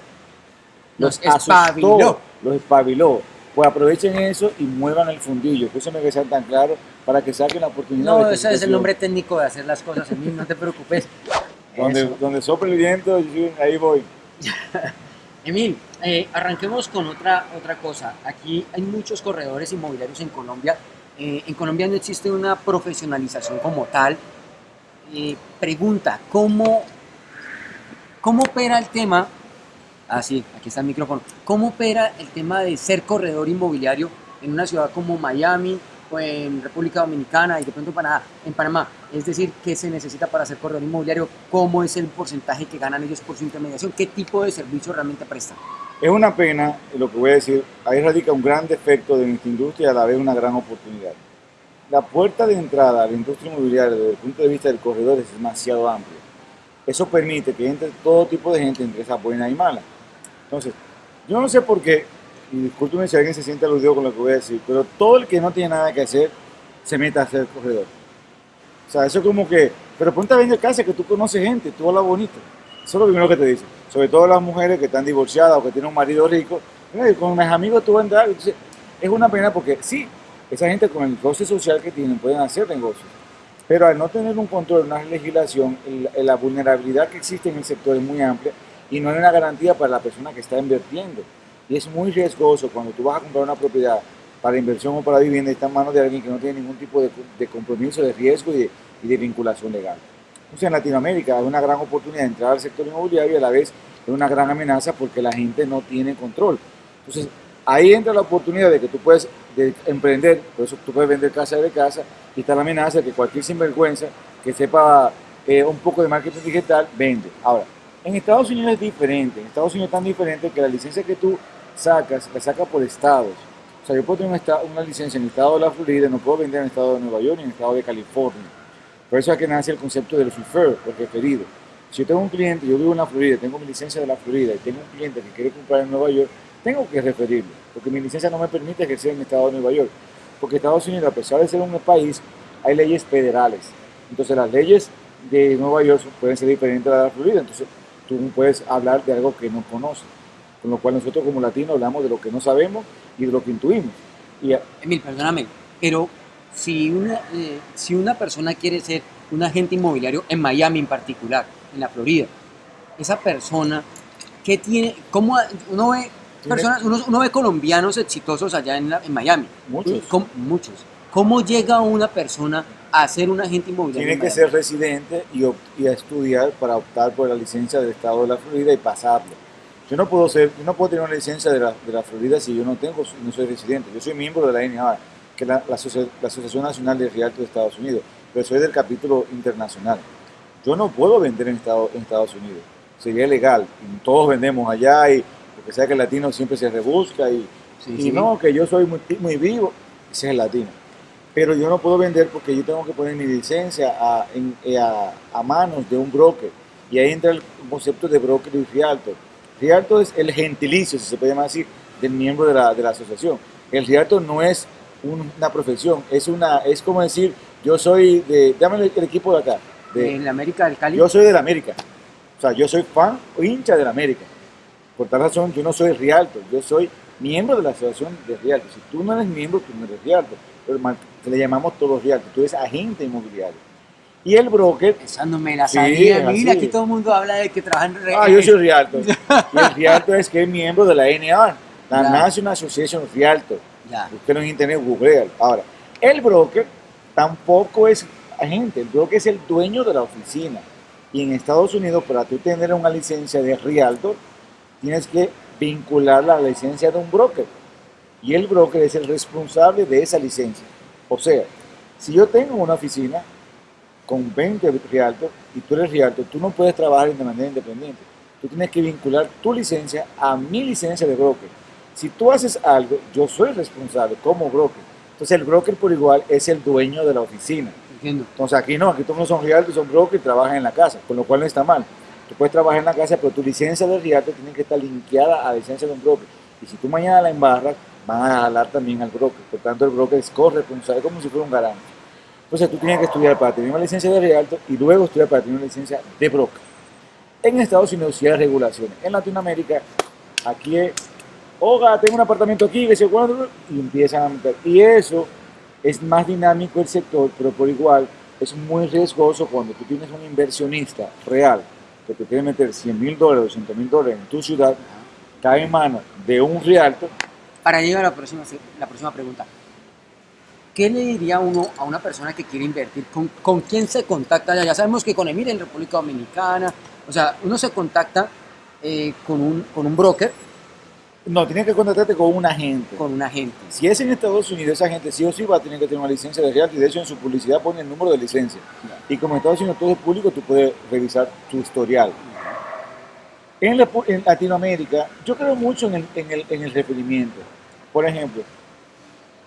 Los, espabiló. Los espabiló pues aprovechen eso y muevan el fundillo, que eso me que sea tan claro para que saquen la oportunidad. No, ese es el nombre técnico de hacer las cosas, Emil, no te preocupes. donde, donde sopla el viento, ahí voy. Emil, eh, arranquemos con otra, otra cosa. Aquí hay muchos corredores inmobiliarios en Colombia. Eh, en Colombia no existe una profesionalización como tal. Eh, pregunta, ¿cómo, ¿cómo opera el tema Ah, sí, aquí está el micrófono. ¿Cómo opera el tema de ser corredor inmobiliario en una ciudad como Miami o en República Dominicana y de pronto en Panamá? Es decir, ¿qué se necesita para ser corredor inmobiliario? ¿Cómo es el porcentaje que ganan ellos por su intermediación? ¿Qué tipo de servicio realmente prestan? Es una pena lo que voy a decir. Ahí radica un gran defecto de nuestra industria y a la vez una gran oportunidad. La puerta de entrada a la industria inmobiliaria desde el punto de vista del corredor es demasiado amplia. Eso permite que entre todo tipo de gente, entre esa buena y mala. Entonces, yo no sé por qué, y discúlpeme si alguien se siente aludido con lo que voy a decir, pero todo el que no tiene nada que hacer se mete a ser corredor. O sea, eso es como que, pero ponte a vender casa que tú conoces gente, tú hablas bonito. Eso es lo primero que te dicen. Sobre todo las mujeres que están divorciadas o que tienen un marido rico. Con mis amigos tú vas. Entonces, es una pena porque sí, esa gente con el coste social que tienen pueden hacer negocios. Pero al no tener un control, una legislación, la vulnerabilidad que existe en el sector es muy amplia y no hay una garantía para la persona que está invirtiendo. Y es muy riesgoso cuando tú vas a comprar una propiedad para inversión o para vivienda está en manos de alguien que no tiene ningún tipo de, de compromiso, de riesgo y de, y de, vinculación legal. Entonces en Latinoamérica hay una gran oportunidad de entrar al sector inmobiliario y a la vez es una gran amenaza porque la gente no tiene control. Entonces ahí entra la oportunidad de que tú puedes emprender, por eso tú puedes vender casa de casa y está la amenaza de que cualquier sinvergüenza que sepa eh, un poco de marketing digital vende. Ahora, en Estados Unidos es diferente. En Estados Unidos es tan diferente que la licencia que tú sacas, la sacas por estados. O sea, yo puedo tener una, licencia en el estado de la Florida, no puedo vender en el estado de Nueva York ni en el estado de California. Por eso es que nace el concepto del refer, el referido. Si yo tengo un cliente, yo vivo en la Florida, tengo mi licencia de la Florida y tengo un cliente que quiere comprar en Nueva York, tengo que referirlo, porque mi licencia no me permite ejercer en el estado de Nueva York. Porque Estados Unidos, a pesar de ser un país, hay leyes federales. Entonces las leyes de Nueva York pueden ser diferentes a las de la Florida. Entonces tú puedes hablar de algo que no conoces. Con lo cual nosotros como latinos hablamos de lo que no sabemos y de lo que intuimos. Y, Emil, perdóname, pero si una, eh, si una persona quiere ser un agente inmobiliario en Miami en particular, en la Florida, esa persona, ¿qué tiene? ¿Cómo uno ve personas, uno, ve colombianos exitosos allá en, en Miami? Muchos. muchos. ¿Cómo llega una persona a ser un agente inmobiliario? Tiene que ser residente y, y, a estudiar para optar por la licencia del Estado de la Florida y pasarlo. Yo no puedo ser, yo no puedo tener una licencia de la, de la Florida si yo no tengo, no soy residente. Yo soy miembro de la NAA, que es la, la, Asociación Nacional de Realtos de Estados Unidos, pero soy del capítulo internacional. Yo no puedo vender en Estados, en Estados Unidos. Sería ilegal. Y todos vendemos allá y porque sea que el latino siempre se rebusca y, Sí, y sí. no, que yo soy muy, muy vivo. Ese es el latino. Pero yo no puedo vender porque yo tengo que poner mi licencia a, en- eh, a- a manos de un broker. Y ahí entra el concepto de broker y realtor. Realtor es el gentilicio, si se puede llamar así, del miembro de la, de la asociación. El realtor no es un- una profesión, es, una, es como decir, yo soy de, dame el, el equipo de acá, de, En la América del Cali. yo soy del América. O sea, yo soy fan o hincha del América. Por tal razón, yo no soy realtor, yo soy miembro de la asociación de realtor. Si tú no eres miembro, tú no eres realtor. Pero ma- le llamamos todos realtor, tú eres agente inmobiliario. Y el broker, Esa no me la sabía. es Mira, así. aquí todo el mundo habla de que trabajan re- ah, yo soy realtor. Y el realtor es que es miembro de la NAR, la Ya. National Association of Realtor. Ya. Usted en internet googlea. Ahora, el broker tampoco es agente, el broker es el dueño de la oficina. Y en Estados Unidos, para tú tener una licencia de realtor, tienes que vincularla a la licencia de un broker. Y el broker es el responsable de esa licencia. O sea, si yo tengo una oficina con 20 realtor y tú eres realtor, tú no puedes trabajar de manera independiente. Tú tienes que vincular tu licencia a mi licencia de broker. Si tú haces algo, yo soy responsable como broker. Entonces el broker por igual es el dueño de la oficina. Entiendo. Entonces aquí no, aquí todos no son realtors, son brokers y trabajan en la casa, con lo cual no está mal. Tú puedes trabajar en la casa, pero tu licencia de realtor tiene que estar linkeada a la licencia de un broker. Y si tú mañana la embarras, van a jalar también al broker. Por tanto, el broker es corresponsable, como si fuera un garante. Entonces tú tienes que estudiar para tener una licencia de realtor y luego estudiar para tener una licencia de broker. En Estados Unidos sí hay regulaciones. En Latinoamérica, aquí es, oiga, tengo un apartamento aquí, que se cuándo, y empiezan a meter. Y eso es más dinámico el sector, pero por igual es muy riesgoso cuando tú tienes un inversionista real que te quiere meter 100 mil dólares, 200 mil dólares en tu ciudad, cae en manos de un realtor. Para llegar a la próxima, la próxima pregunta. ¿Qué le diría uno a una persona que quiere invertir? ¿Con, con quién se contacta? Ya sabemos que con Emir en República Dominicana, o sea, uno se contacta eh, con, un, con un broker, No, tienes que contactarte con un agente. con un agente. Si es en Estados Unidos, esa gente sí o sí va a tener que tener una licencia de realtor y de hecho en su publicidad pone el número de licencia. Y como en Estados Unidos todo es público, tú puedes revisar tu historial. En, la- en Latinoamérica, yo creo mucho en el, en, el, en el referimiento. Por ejemplo,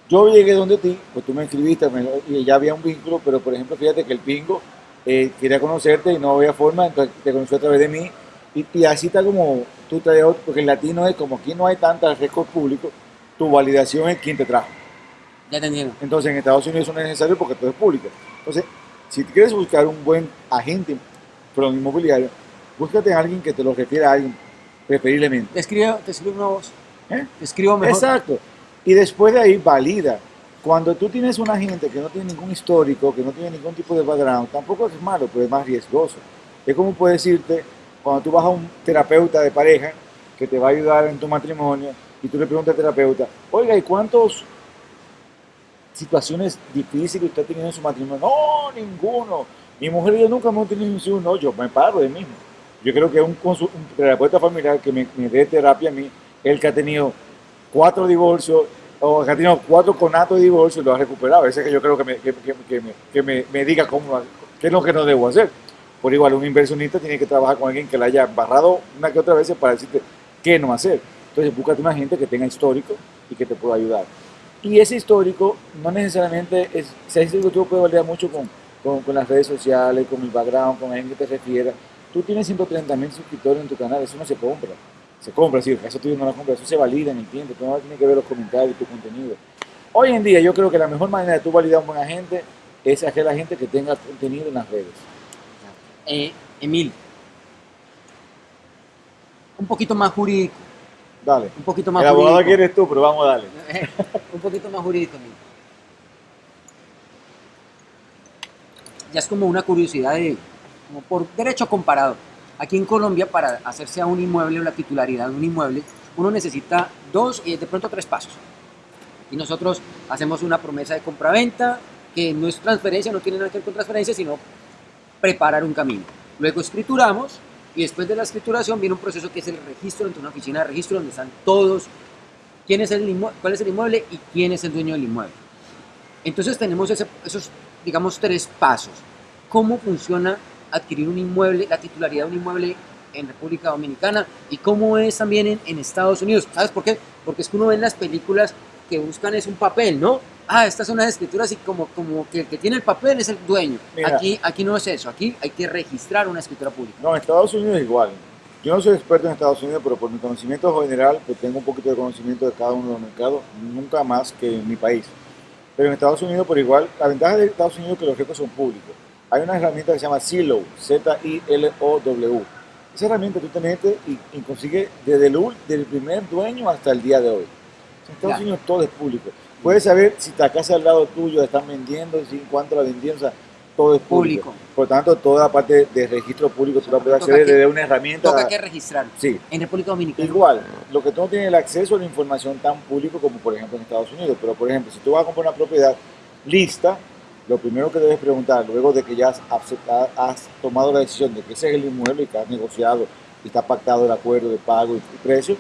yo llegué donde ti, pues tú me escribiste me- y ya había un vínculo, pero por ejemplo, fíjate que el pingo eh, quería conocerte y no había forma, entonces te conoció a través de mí. Y, y así está como tú traes otro, porque el latino es como aquí no hay tanta récord público, tu validación es quien te trajo. Ya te entiendo. Entonces en Estados Unidos eso no es necesario porque todo es público. Entonces, si quieres buscar un buen agente pero inmobiliario, búscate a alguien que te lo refiera a alguien, preferiblemente. Te escribo, te escribo una voz. ¿eh? Te escribo mejor. Exacto. Y después de ahí valida. Cuando tú tienes una gente que no tiene ningún histórico, que no tiene ningún tipo de background, tampoco es malo, pero es más riesgoso. Es como puedo decirte, cuando tú vas a un terapeuta de pareja que te va a ayudar en tu matrimonio y tú le preguntas al terapeuta, oiga, ¿y cuántas situaciones difíciles usted ha tenido en su matrimonio? No, ninguno. Mi mujer y yo nunca hemos tenido un no, yo me paro de mismo. Yo creo que un, un terapeuta familiar que me, dé terapia a mí, el que ha tenido cuatro divorcios o que ha tenido cuatro conatos de divorcio lo ha recuperado. Ese que yo creo que me, que, me, que me- me diga cómo, qué es lo que no debo hacer. Por igual, un inversionista tiene que trabajar con alguien que la haya barrado una que otra vez para decirte qué no hacer. Entonces, búscate una gente que tenga histórico y que te pueda ayudar. Y ese histórico no necesariamente es, ese histórico tú puedes validar mucho con, con, con las redes sociales, con el background, con alguien que te refiera. Tú tienes 130 mil suscriptores en tu canal, eso no se compra. Se compra, sí, eso tú no lo compras, eso se valida en el tiempo, tú no tienes que ver los comentarios, tu contenido. Hoy en día yo creo que la mejor manera de tú validar a un buen agente es hacer la gente que tenga contenido en las redes. Eh, Emil, un poquito más jurídico, Dale. un poquito más El abogado jurídico. que eres tú, pero vamos a darle. un poquito más jurídico, Emil. Ya es como una curiosidad de, como por derecho comparado. Aquí en Colombia, para hacerse a un inmueble o la titularidad de un inmueble, uno necesita dos y de pronto tres pasos. Y nosotros hacemos una promesa de compraventa, que no es transferencia, no tiene nada que ver con transferencia, sino preparar un camino. Luego escrituramos y después de la escrituración viene un proceso que es el registro de una oficina de registro donde están todos, quién es el cuál es el inmueble y quién es el dueño del inmueble. Entonces tenemos ese- esos, digamos, tres pasos. ¿Cómo funciona adquirir un inmueble, la titularidad de un inmueble en República Dominicana y cómo es también en, en Estados Unidos. ¿Sabes por qué? Porque es que uno ve en las películas que buscan es un papel, ¿no? Ah, estas son las escrituras y como, como que el que tiene el papel es el dueño. Mira. aquí, aquí no es eso, aquí hay que registrar una escritura pública. No, en Estados Unidos es igual. Yo no soy experto en Estados Unidos, pero por mi conocimiento general, pues tengo un poquito de conocimiento de cada uno de los mercados, nunca más que en mi país. Pero en Estados Unidos, por igual, la ventaja de Estados Unidos es que los récords son públicos. Hay una herramienta que se llama Zillow, Z-I-L-O-W. Esa herramienta tú te metes y, y consigues desde el, del primer dueño hasta el día de hoy. En Estados. Unidos todo es público. Puedes saber si la casa al lado tuyo la están vendiendo, si cuánto la vendieron, o sea, todo es público. Público. Por tanto, toda la parte de registro público tú la puedes acceder desde una herramienta. Toca que registrar. Sí, En República Dominicana. Igual, lo que tú no tienes el acceso a la información tan público como por ejemplo en Estados Unidos, pero por ejemplo, si tú vas a comprar una propiedad lista, lo primero que debes preguntar, luego de que ya has, tomado la decisión de que ese es el inmueble y que has negociado y está pactado el acuerdo de pago y, y precio,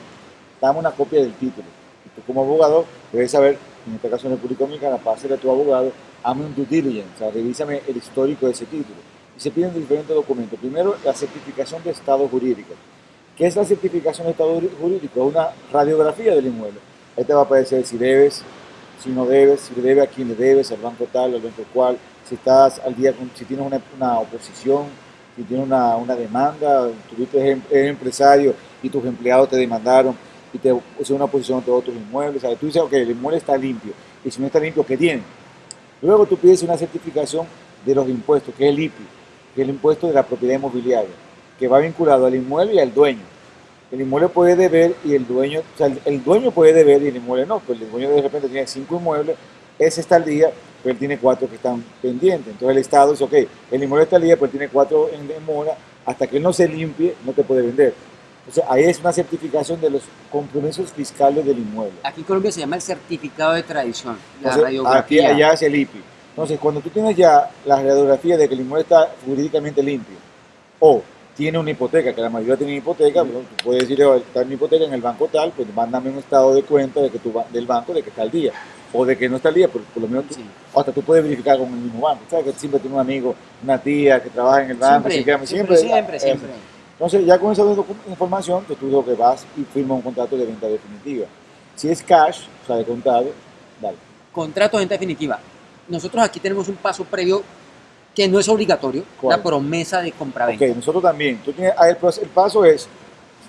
dame una copia del título. Y tú como abogado debes saber, en este caso en República Dominicana, pásale a tu abogado, hazme un due diligence, o sea, revísame el histórico de ese título. Y se piden diferentes documentos. Primero, la certificación de estado jurídico. ¿Qué es la certificación de estado jurídico? Una radiografía del inmueble. Ahí te va a aparecer si debes, si no debes, si le debe a quién le debes, al banco tal, al banco cual, si estás al día, si tienes una, una oposición, si tienes una, una demanda, tuviste eres eres empresario y tus empleados te demandaron y te pusieron una posición de otros inmuebles. ¿sabes? Tú dices, ok, el inmueble está limpio. Y si no está limpio, ¿qué tiene? Luego tú pides una certificación de los impuestos, que es el IPI, que es el impuesto de la propiedad inmobiliaria, que va vinculado al inmueble y al dueño. El inmueble puede deber y el dueño, o sea, el, el dueño puede deber y el inmueble no, pues el dueño de repente tiene cinco inmuebles, ese está al día, pero él tiene cuatro que están pendientes. Entonces el Estado dice, ok, el inmueble está al día, pero tiene cuatro en demora, hasta que él no se limpie, no te puede vender. Entonces ahí es una certificación de los compromisos fiscales del inmueble. Aquí en Colombia se llama el certificado de tradición, la Entonces, aquí radiografía. allá es el IPI. Entonces, cuando tú tienes ya la radiografía de que el inmueble está jurídicamente limpio o tiene una hipoteca, que la mayoría tiene hipoteca, tú puedes decir, "Oh, está mi hipoteca en el banco tal, pues mándame un estado de cuenta de que tu, del banco de que está al día. O de que no está al día, pero por lo menos tú- Sí. o hasta tú puedes verificar con el mismo banco. ¿Sabes? Que siempre tiene un amigo, una tía que trabaja en el banco, Siempre, así que siempre, siempre. Entonces, ya con esa información, pues tú lo que vas y firmas un contrato de venta definitiva. Si es cash, o sea, de contado, dale. Contrato de venta definitiva. Nosotros aquí tenemos un paso previo que no es obligatorio, ¿Cuál? la promesa de compraventa. Ok, nosotros también. Tú tienes, ah, el, paso es,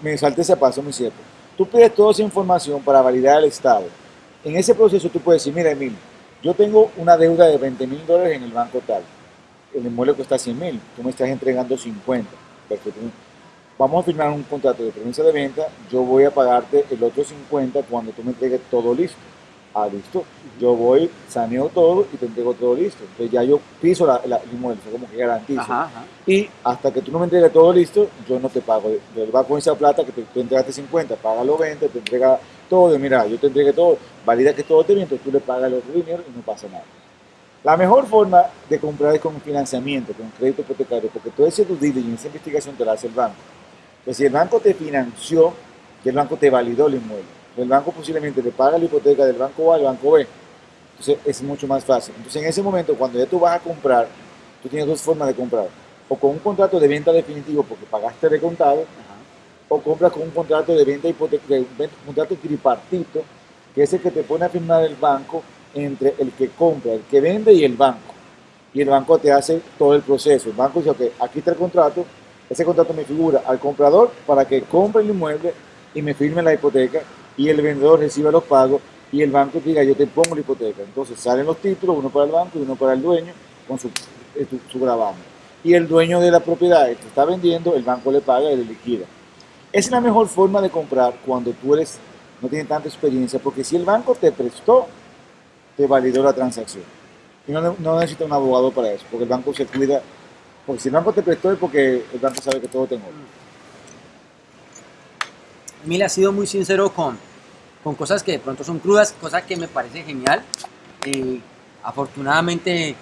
me salté ese paso, muy cierto. Tú pides toda esa información para validar el Estado. En ese proceso tú puedes decir, mira Emil, yo tengo una deuda de 20 mil dólares en el banco tal. El inmueble cuesta 100 mil, tú me estás entregando 50. Perfecto. Vamos a firmar un contrato de promesa de venta, yo voy a pagarte el otro 50 cuando tú me entregues todo listo. Ah, listo. Yo voy, saneo todo y te entrego todo listo. Entonces ya yo piso la, la- el inmueble, como que garantizo. Ajá, ajá. Y hasta que tú no me entregues todo listo, yo no te pago. Va con esa plata que te, tú entregaste 50, págalo 20, te entrega todo. Y mira, yo te entregué todo, valida que todo bien, entonces tú le pagas el otro dinero y no pasa nada. La mejor forma de comprar es con financiamiento, con crédito hipotecario, porque todo ese due diligence, esa investigación te la hace el banco. Entonces, si el banco te financió, que el banco te validó el inmueble, el banco posiblemente te paga la hipoteca del banco A al banco B. Entonces, es mucho más fácil. Entonces, en ese momento, cuando ya tú vas a comprar, tú tienes dos formas de comprar. O con un contrato de venta definitivo porque pagaste de contado, ajá. o compras con un contrato de venta hipoteca, un contrato tripartito, que es el que te pone a firmar el banco entre el que compra, el que vende y el banco. Y el banco te hace todo el proceso. El banco dice, ok, aquí está el contrato, ese contrato me figura al comprador para que compre el inmueble y me firme la hipoteca y el vendedor reciba los pagos y el banco diga, yo te pongo la hipoteca. Entonces salen los títulos, uno para el banco y uno para el dueño con su, eh, su, gravamen. Y el dueño de la propiedad que está vendiendo, el banco le paga y le liquida. Es la mejor forma de comprar cuando tú eres, no tienes tanta experiencia, porque si el banco te prestó, te validó la transacción. Y no, no necesita un abogado para eso, porque el banco se cuida. Porque si el banco te prestó es porque el banco sabe que todo te orden. Emil ha sido muy sincero con, con cosas que de pronto son crudas, cosa que me parece genial. Eh, afortunadamente,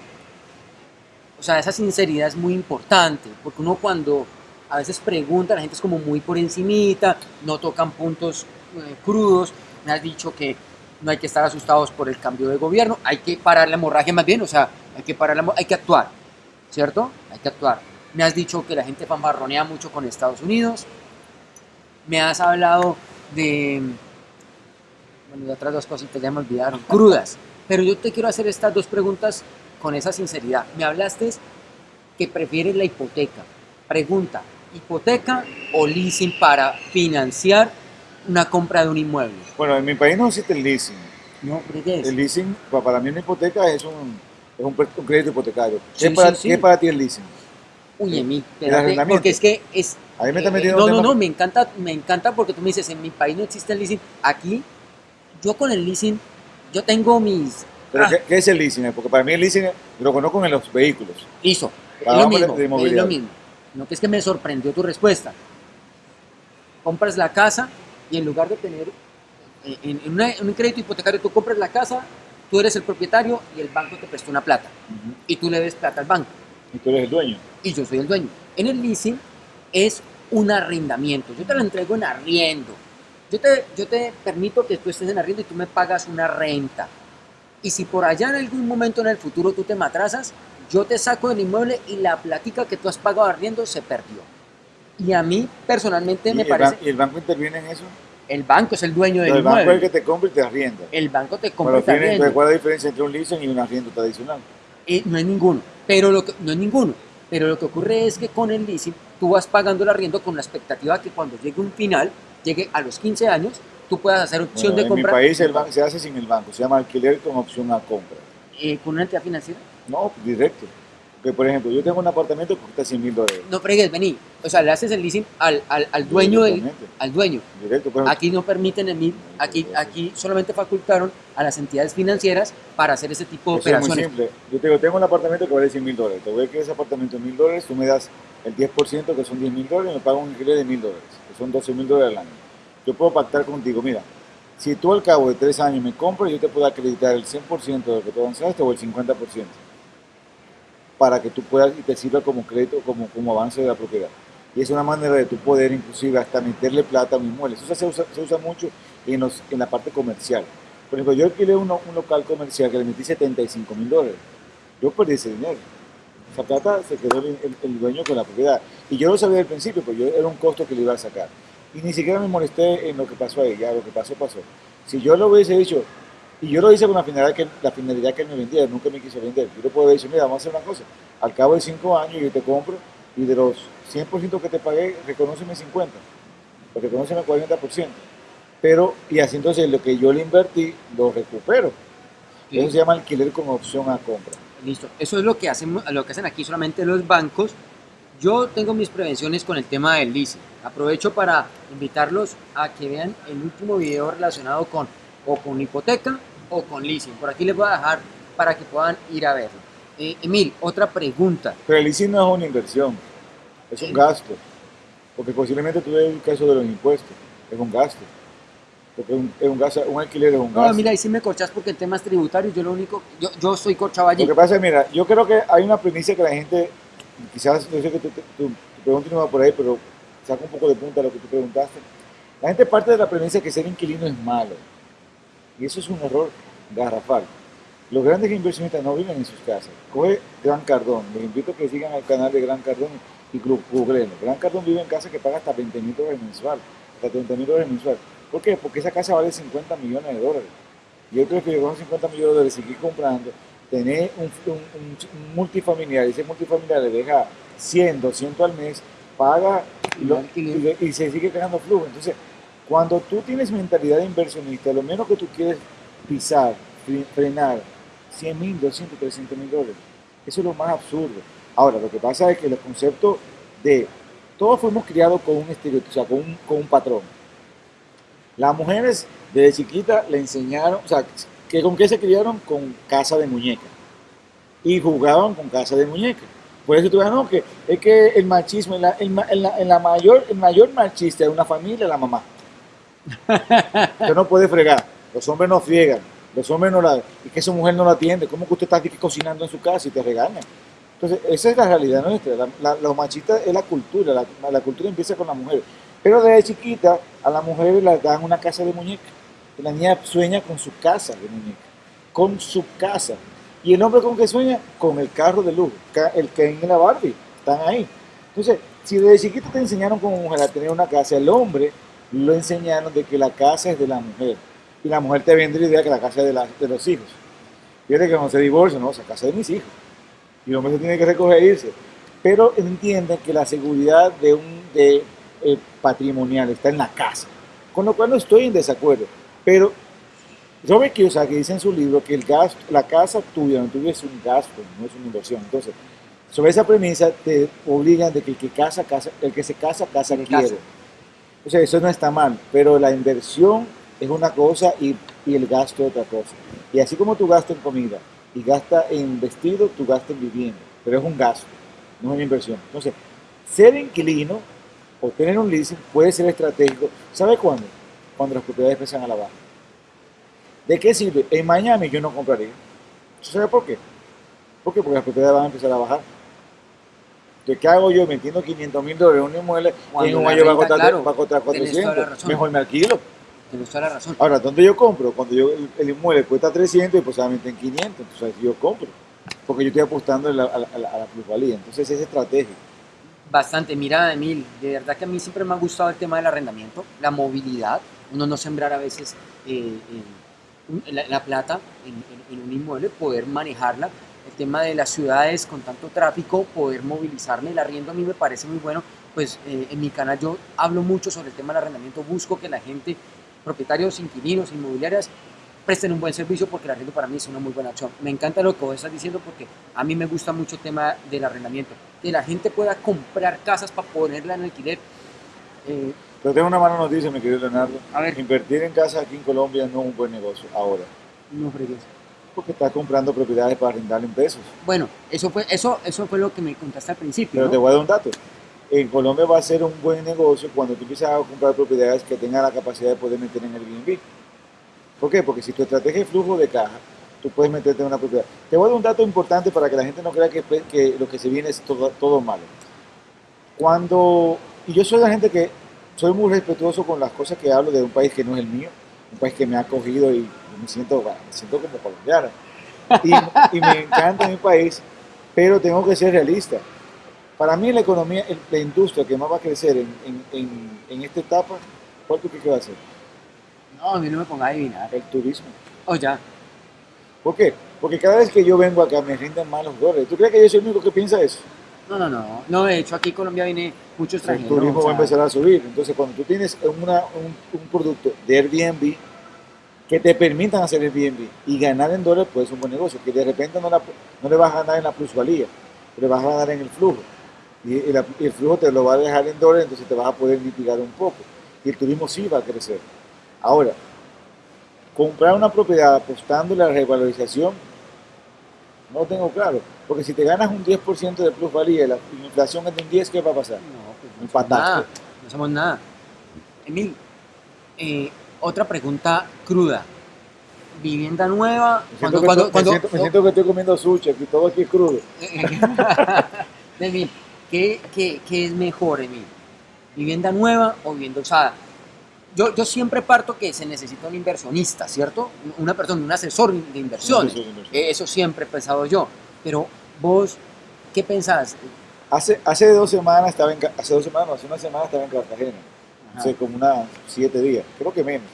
o sea, esa sinceridad es muy importante, porque uno cuando a veces pregunta, la gente es como muy por encimita, no tocan puntos eh, crudos. Me has dicho que no hay que estar asustados por el cambio de gobierno, hay que parar la hemorragia más bien, o sea, hay que parar la, hay que actuar, ¿cierto? Hay que actuar. me has dicho que la gente fanfarronea mucho con Estados Unidos, me has hablado de, bueno, de otras dos cositas ya me olvidaron, crudas, pero yo te quiero hacer estas dos preguntas con esa sinceridad. Me hablaste que prefieres la hipoteca. Pregunta, ¿hipoteca o leasing para financiar una compra de un inmueble? Bueno, en mi país no existe el leasing. No, ¿qué es? El leasing, pa- para mí una hipoteca es un, es un, crédito hipotecario. ¿Qué, Sí, para, sí, sí. qué es para ti el leasing? Uy, en mi, El espérate, porque es que es... Ahí me está eh, metiendo no, no, no, me encanta, me encanta porque tú me dices, en mi país no existe el leasing. Aquí, yo con el leasing, yo tengo mis... ¿Pero Ah. ¿qué, qué es el leasing? Porque para mí el leasing lo conozco en los vehículos. Es Hablamos lo mismo, es lo mismo. No que es que me sorprendió tu respuesta. Compras la casa y en lugar de tener eh, en, en una- en un crédito hipotecario tú compras la casa, tú eres el propietario y el banco te prestó una plata y tú le des plata al banco Y tú eres el dueño. y yo soy el dueño. En el leasing es un arrendamiento, yo te lo entrego en arriendo. Yo te, yo te permito que tú estés en arriendo y tú me pagas una renta. Y si por allá en algún momento en el futuro tú te matrasas, yo te saco del inmueble y la platica que tú has pagado arriendo se perdió. Y a mí personalmente ¿Y me el, parece, y el banco interviene en eso? el banco es el dueño del el banco es el inmueble. que te compra y te arrienda. El banco te compra y te arrienda. ¿cuál es la diferencia entre un leasing y un arriendo tradicional? Eh, no es ninguno, pero lo que, no es ninguno. Pero lo que ocurre es que con el leasing tú vas pagando el arriendo con la expectativa que cuando llegue un final, llegue a los 15 años, tú puedas hacer opción Bueno, de en compra mi país el banco se hace sin el banco, se llama alquiler con opción a compra. eh, con una entidad financiera. No, directo. Que por ejemplo, yo tengo un apartamento que cuesta 100 mil dólares. No fregues, vení. O sea, le haces el leasing al, al, al dueño del, al dueño. Directo, por ejemplo, Aquí no permiten el MIP, aquí, aquí solamente facultaron a las entidades financieras para hacer ese tipo de Eso es muy operaciones. simple. Yo tengo un apartamento que vale 100 mil dólares. Te voy a que ese apartamento es mil dólares, tú me das el 10%, que son 10 mil dólares, y me pagas un alquiler de mil dólares, son 12 mil dólares al año. Yo puedo pactar contigo, mira, si tú al cabo de tres años me compras, yo te puedo acreditar el 100% de lo que tú avanzaste o el 50%, para que tú puedas y te sirva como crédito, como, como avance de la propiedad. Y es una manera de tu poder, inclusive, hasta meterle plata a un inmueble. Eso se usa, se usa mucho en, los, en la parte comercial. Por ejemplo, yo alquilé uno- un local comercial que le metí 75 mil dólares. Yo perdí ese dinero. Esa plata se quedó el, el- el dueño con la propiedad. Y yo lo sabía al principio, pues yo era un costo que le iba a sacar. Y ni siquiera me molesté en lo que pasó ahí, ya lo que pasó, pasó. Si yo lo hubiese dicho, y yo lo hice con la finalidad que, la finalidad que él me vendía, nunca me quiso vender. Yo le puedo dicho, mira, vamos a hacer una cosa. Al cabo de cinco años yo te compro y de los 100% que te pagué, reconóceme 50%, o reconóceme 40%. Pero, y así entonces lo que yo le invertí, lo recupero. Sí. Eso se llama alquiler con opción a compra. Listo. Eso es lo que hacen, lo que hacen aquí solamente los bancos. Yo tengo mis prevenciones con el tema del leasing. Aprovecho para invitarlos a que vean el último video relacionado con o con hipoteca o con leasing. Por aquí les voy a dejar para que puedan ir a verlo. Eh, Emil, otra pregunta. Pero el leasing no es una inversión, es un gasto. Porque posiblemente tú el caso de los impuestos, es un gasto. Porque un, es un, alquiler es un gasto. No, mira, ahí sí me corchas porque en temas tributarios yo lo único, yo, yo soy corchado allí. Lo que pasa es, mira, yo creo que hay una premisa que la gente, quizás, yo sé que tu, tu, tu pregunta no va por ahí, pero saca un poco de punta a lo que tú preguntaste. La gente parte de la premisa que ser inquilino es malo. Y eso es un error garrafal. Los grandes inversionistas no viven en sus casas. Coge Gran Cardón. Les invito a que sigan al canal de Gran Cardón y Google. Gran Cardón vive en casa que paga hasta 20 mil dólares mensual, hasta 30 mil dólares mensual. ¿Por qué? Porque esa casa vale 50 millones de dólares. Yo creo que con 50 millones de dólares seguir comprando, tener un, un, un- un multifamiliar, y ese multifamiliar le deja 100, 200 al mes, paga y, lo- Alquiler. y- y se sigue creando flujo. Entonces, cuando tú tienes mentalidad de inversionista, lo menos que tú quieres pisar, fre- frenar, 100 mil, 200, 300 mil dólares. Eso es lo más absurdo. Ahora, lo que pasa es que el concepto de todos fuimos criados con un estereotipo, o sea, con un, con un patrón. Las mujeres desde chiquita le enseñaron, o sea, que ¿con qué se criaron? Con casa de muñeca. Y jugaban con casa de muñeca. Por eso tú ves, no, que es que el machismo, en la, en la- en la mayor, el mayor machista de una familia es la mamá. Usted no puede fregar, los hombres no friegan, los hombres no la... Y que esa mujer no la atiende, ¿cómo que usted está aquí cocinando en su casa y te regaña? Entonces, esa es la realidad nuestra. La, los machistas es la cultura, la, la cultura empieza con la mujer. Pero desde chiquita a la mujer le dan una casa de muñeca. Y la niña sueña con su casa de muñeca, con su casa. Y el hombre con que sueña, con el carro de lujo, el Ken y la Barbie, están ahí. Entonces, si desde chiquito te enseñaron como mujer a tener una casa, el hombre lo enseñaron de que la casa es de la mujer. Y la mujer te vende la idea que la casa es de, la, los hijos. Fíjate que no se divorcia, no, esa casa es de mis hijos. Y el hombre se tiene que recoger e irse. Pero entienden que la seguridad de un de, eh, patrimonial está en la casa. Con lo cual no estoy en desacuerdo. Pero Robert Kiyosaki dice en su libro que el gasto, la casa tuya, no tuya es un gasto, no es una inversión. Entonces, sobre esa premisa te obligan de que el que casa, casa, el que se casa, casa Que quiere. casa. O sea, eso no está mal, pero la inversión es una cosa y, y el gasto es otra cosa. Y así como tú gastas en comida y gastas en vestido, tú gastas en vivienda, pero es un gasto, no es una inversión. Entonces, ser inquilino o tener un leasing puede ser estratégico. ¿Sabe cuándo? Cuando las propiedades empiezan a la baja. ¿De qué sirve? En Miami yo no compraría. ¿Sabe por qué? ¿Por qué? Porque las propiedades van a empezar a bajar. Entonces, ¿qué hago yo metiendo 500 mil dólares en un inmueble y en un año va a costar, claro, va a costar tienes toda la 400? razón. Mejor me alquilo. Tienes toda la razón. Ahora, ¿dónde yo compro? Cuando yo, el, inmueble cuesta 300 y posiblemente en 500, entonces yo compro. Porque yo estoy apostando a la, a la- a la- a la plusvalía. Entonces es estratégico. Bastante, mira, Emil, de verdad que a mí siempre me ha gustado el tema del arrendamiento, la movilidad, uno no sembrar a veces eh, la, la plata en un inmueble, poder manejarla, el tema de las ciudades con tanto tráfico, poder movilizarme, el arriendo a mí me parece muy bueno, pues eh, en mi canal yo hablo mucho sobre el tema del arrendamiento, busco que la gente, propietarios, inquilinos, inmobiliarias, presten un buen servicio porque el arriendo para mí es una muy buena opción. Me encanta lo que vos estás diciendo porque a mí me gusta mucho el tema del arrendamiento, que la gente pueda comprar casas para ponerla en alquiler. Eh, Pero tengo una mala noticia, mi querido Leonardo. a ver, Invertir en casa aquí en Colombia no es un buen negocio ahora. no fregues. Porque estás comprando propiedades para arrendar en pesos. Bueno, eso fue, eso, eso fue lo que me contaste al principio. Pero ¿no? te voy a dar un dato. En Colombia va a ser un buen negocio cuando tú empiezas a comprar propiedades que tengan la capacidad de poder meter en el Airbnb. ¿Por qué? Porque si tu estrategia es flujo de caja, tú puedes meterte en una propiedad. Te voy a dar un dato importante para que la gente no crea que, lo que se viene es todo, malo. Cuando, y yo soy la gente que soy muy respetuoso con las cosas que hablo de un país que no es el mío, un país que me ha acogido y me siento, me siento como colombiano. Y, me encanta mi país, pero tengo que ser realista. Para mí la economía, la industria que más va a crecer en- en esta etapa, ¿cuál tú crees que va a ser? No, a mí no me ponga a adivinar. El turismo. Oh, ya. ¿Por qué? Porque cada vez que yo vengo acá me rinden más los dólares. ¿Tú crees que yo soy el único que piensa eso? No, no, no. No, de hecho aquí en Colombia viene mucho El extranjero. turismo o va a empezar a subir. Entonces, cuando tú tienes una- un, un producto de Airbnb que te permitan hacer Airbnb y ganar en dólares, pues es un buen negocio. Que de repente no, la- no le vas a ganar en la plusvalía, le vas a ganar en el flujo. Y el, y el flujo te lo va a dejar en dólares, entonces te vas a poder mitigar un poco. Y el turismo sí va a crecer. Ahora, comprar una propiedad apostándole a la revalorización, no tengo claro. Porque si te ganas un 10% de plusvalía y la inflación es de un 10, ¿qué va a pasar? No, pues no nada. No somos nada. Emil, eh, otra pregunta cruda. Vivienda nueva. Me Cuando, siento, que, cuando, to- me cuando, siento- me siento que estoy comiendo sushi, aquí todo aquí es crudo. Emil, ¿qué, qué, qué es mejor, Emil? ¿Vivienda nueva o vivienda usada? Yo, yo siempre parto que se necesita un inversionista, ¿cierto? Una persona, un asesor de inversiones. Eh, Eso siempre he pensado yo. Pero vos, ¿qué pensás? Hace, hace dos semanas estaba en, hace dos semanas, no, hace una semana estaba en Cartagena, hace como unas siete días, creo que menos.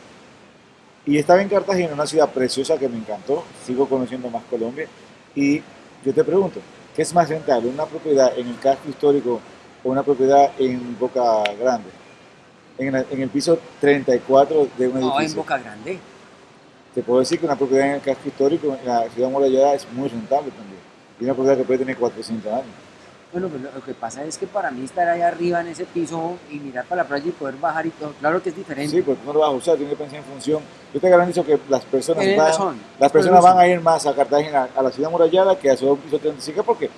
Y estaba en Cartagena, una ciudad preciosa que me encantó, sigo conociendo más Colombia. Y yo te pregunto, ¿qué es más rentable, una propiedad en el casco histórico o una propiedad en Boca Grande? En, la- en el piso 34 de un No, en edificio. Boca Grande. Te puedo decir que una propiedad en el casco histórico, en la ciudad amurallada, es muy rentable también. Y una propiedad que puede tener 400 años. Bueno, pues lo, que pasa es que para mí estar ahí arriba en ese piso y mirar para la playa y poder bajar y todo, claro que es diferente. Sí, porque tú no lo vas a usar, tienes que pensar en función. Yo te garantizo que las personas, van, razón. las personas van a ir más a Cartagena, a la ciudad amurallada, que a su piso 35. ¿Por qué?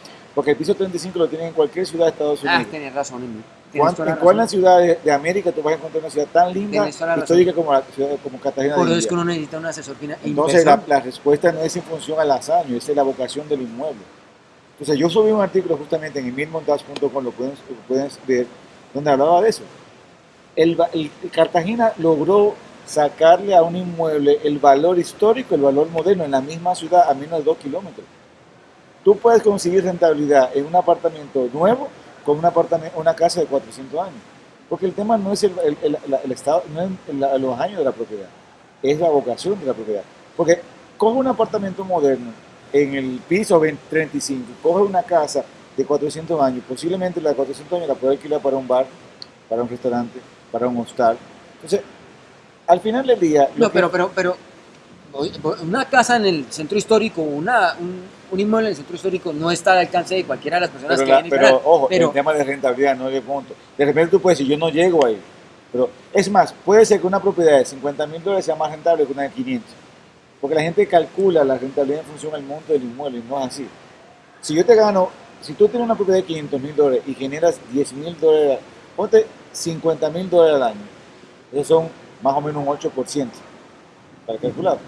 Porque el piso 35 lo tienen en cualquier ciudad de Estados Ah, Unidos. razón, Emil. Tienes ¿Cuán- toda la ¿En cuál razón. ciudad de, de América tú vas a encontrar una ciudad tan linda, razón. histórica como, la ciudad, como Cartagena Por eso es que uno necesita un asesor fina- Entonces la, respuesta no es en función al hazaño, es la vocación del inmueble. Entonces yo subí un artículo justamente en emilmontage.com, lo pueden, lo pueden ver, donde hablaba de eso. El, va- el- el Cartagena logró sacarle a un inmueble el valor histórico, el valor moderno en la misma ciudad a menos de dos kilómetros. Tú puedes conseguir rentabilidad en un apartamento nuevo con un apartamento, una casa de 400 años. Porque el tema no es el, el, el, estado, no es los años de la propiedad, es la vocación de la propiedad. Porque coge un apartamento moderno en el piso 35, coge una casa de 400 años, posiblemente la de 400 años la puede alquilar para un bar, para un restaurante, para un hostal. Entonces, al final del día... No, pero, pero, pero una casa en el centro histórico, una, un, inmueble en el centro histórico no está al alcance de cualquiera de las personas que vienen. Pero, ojo, el tema de rentabilidad no es de punto. De repente tú puedes decir, yo no llego ahí. Pero es más, puede ser que una propiedad de 50 mil dólares sea más rentable que una de 500. Porque la gente calcula la rentabilidad en función del monto del inmueble y no es así. Si yo te gano, si tú tienes una propiedad de 500 mil dólares y generas 10 mil dólares, ponte 50 mil dólares al año. Esos son más o menos un 8% para calcular.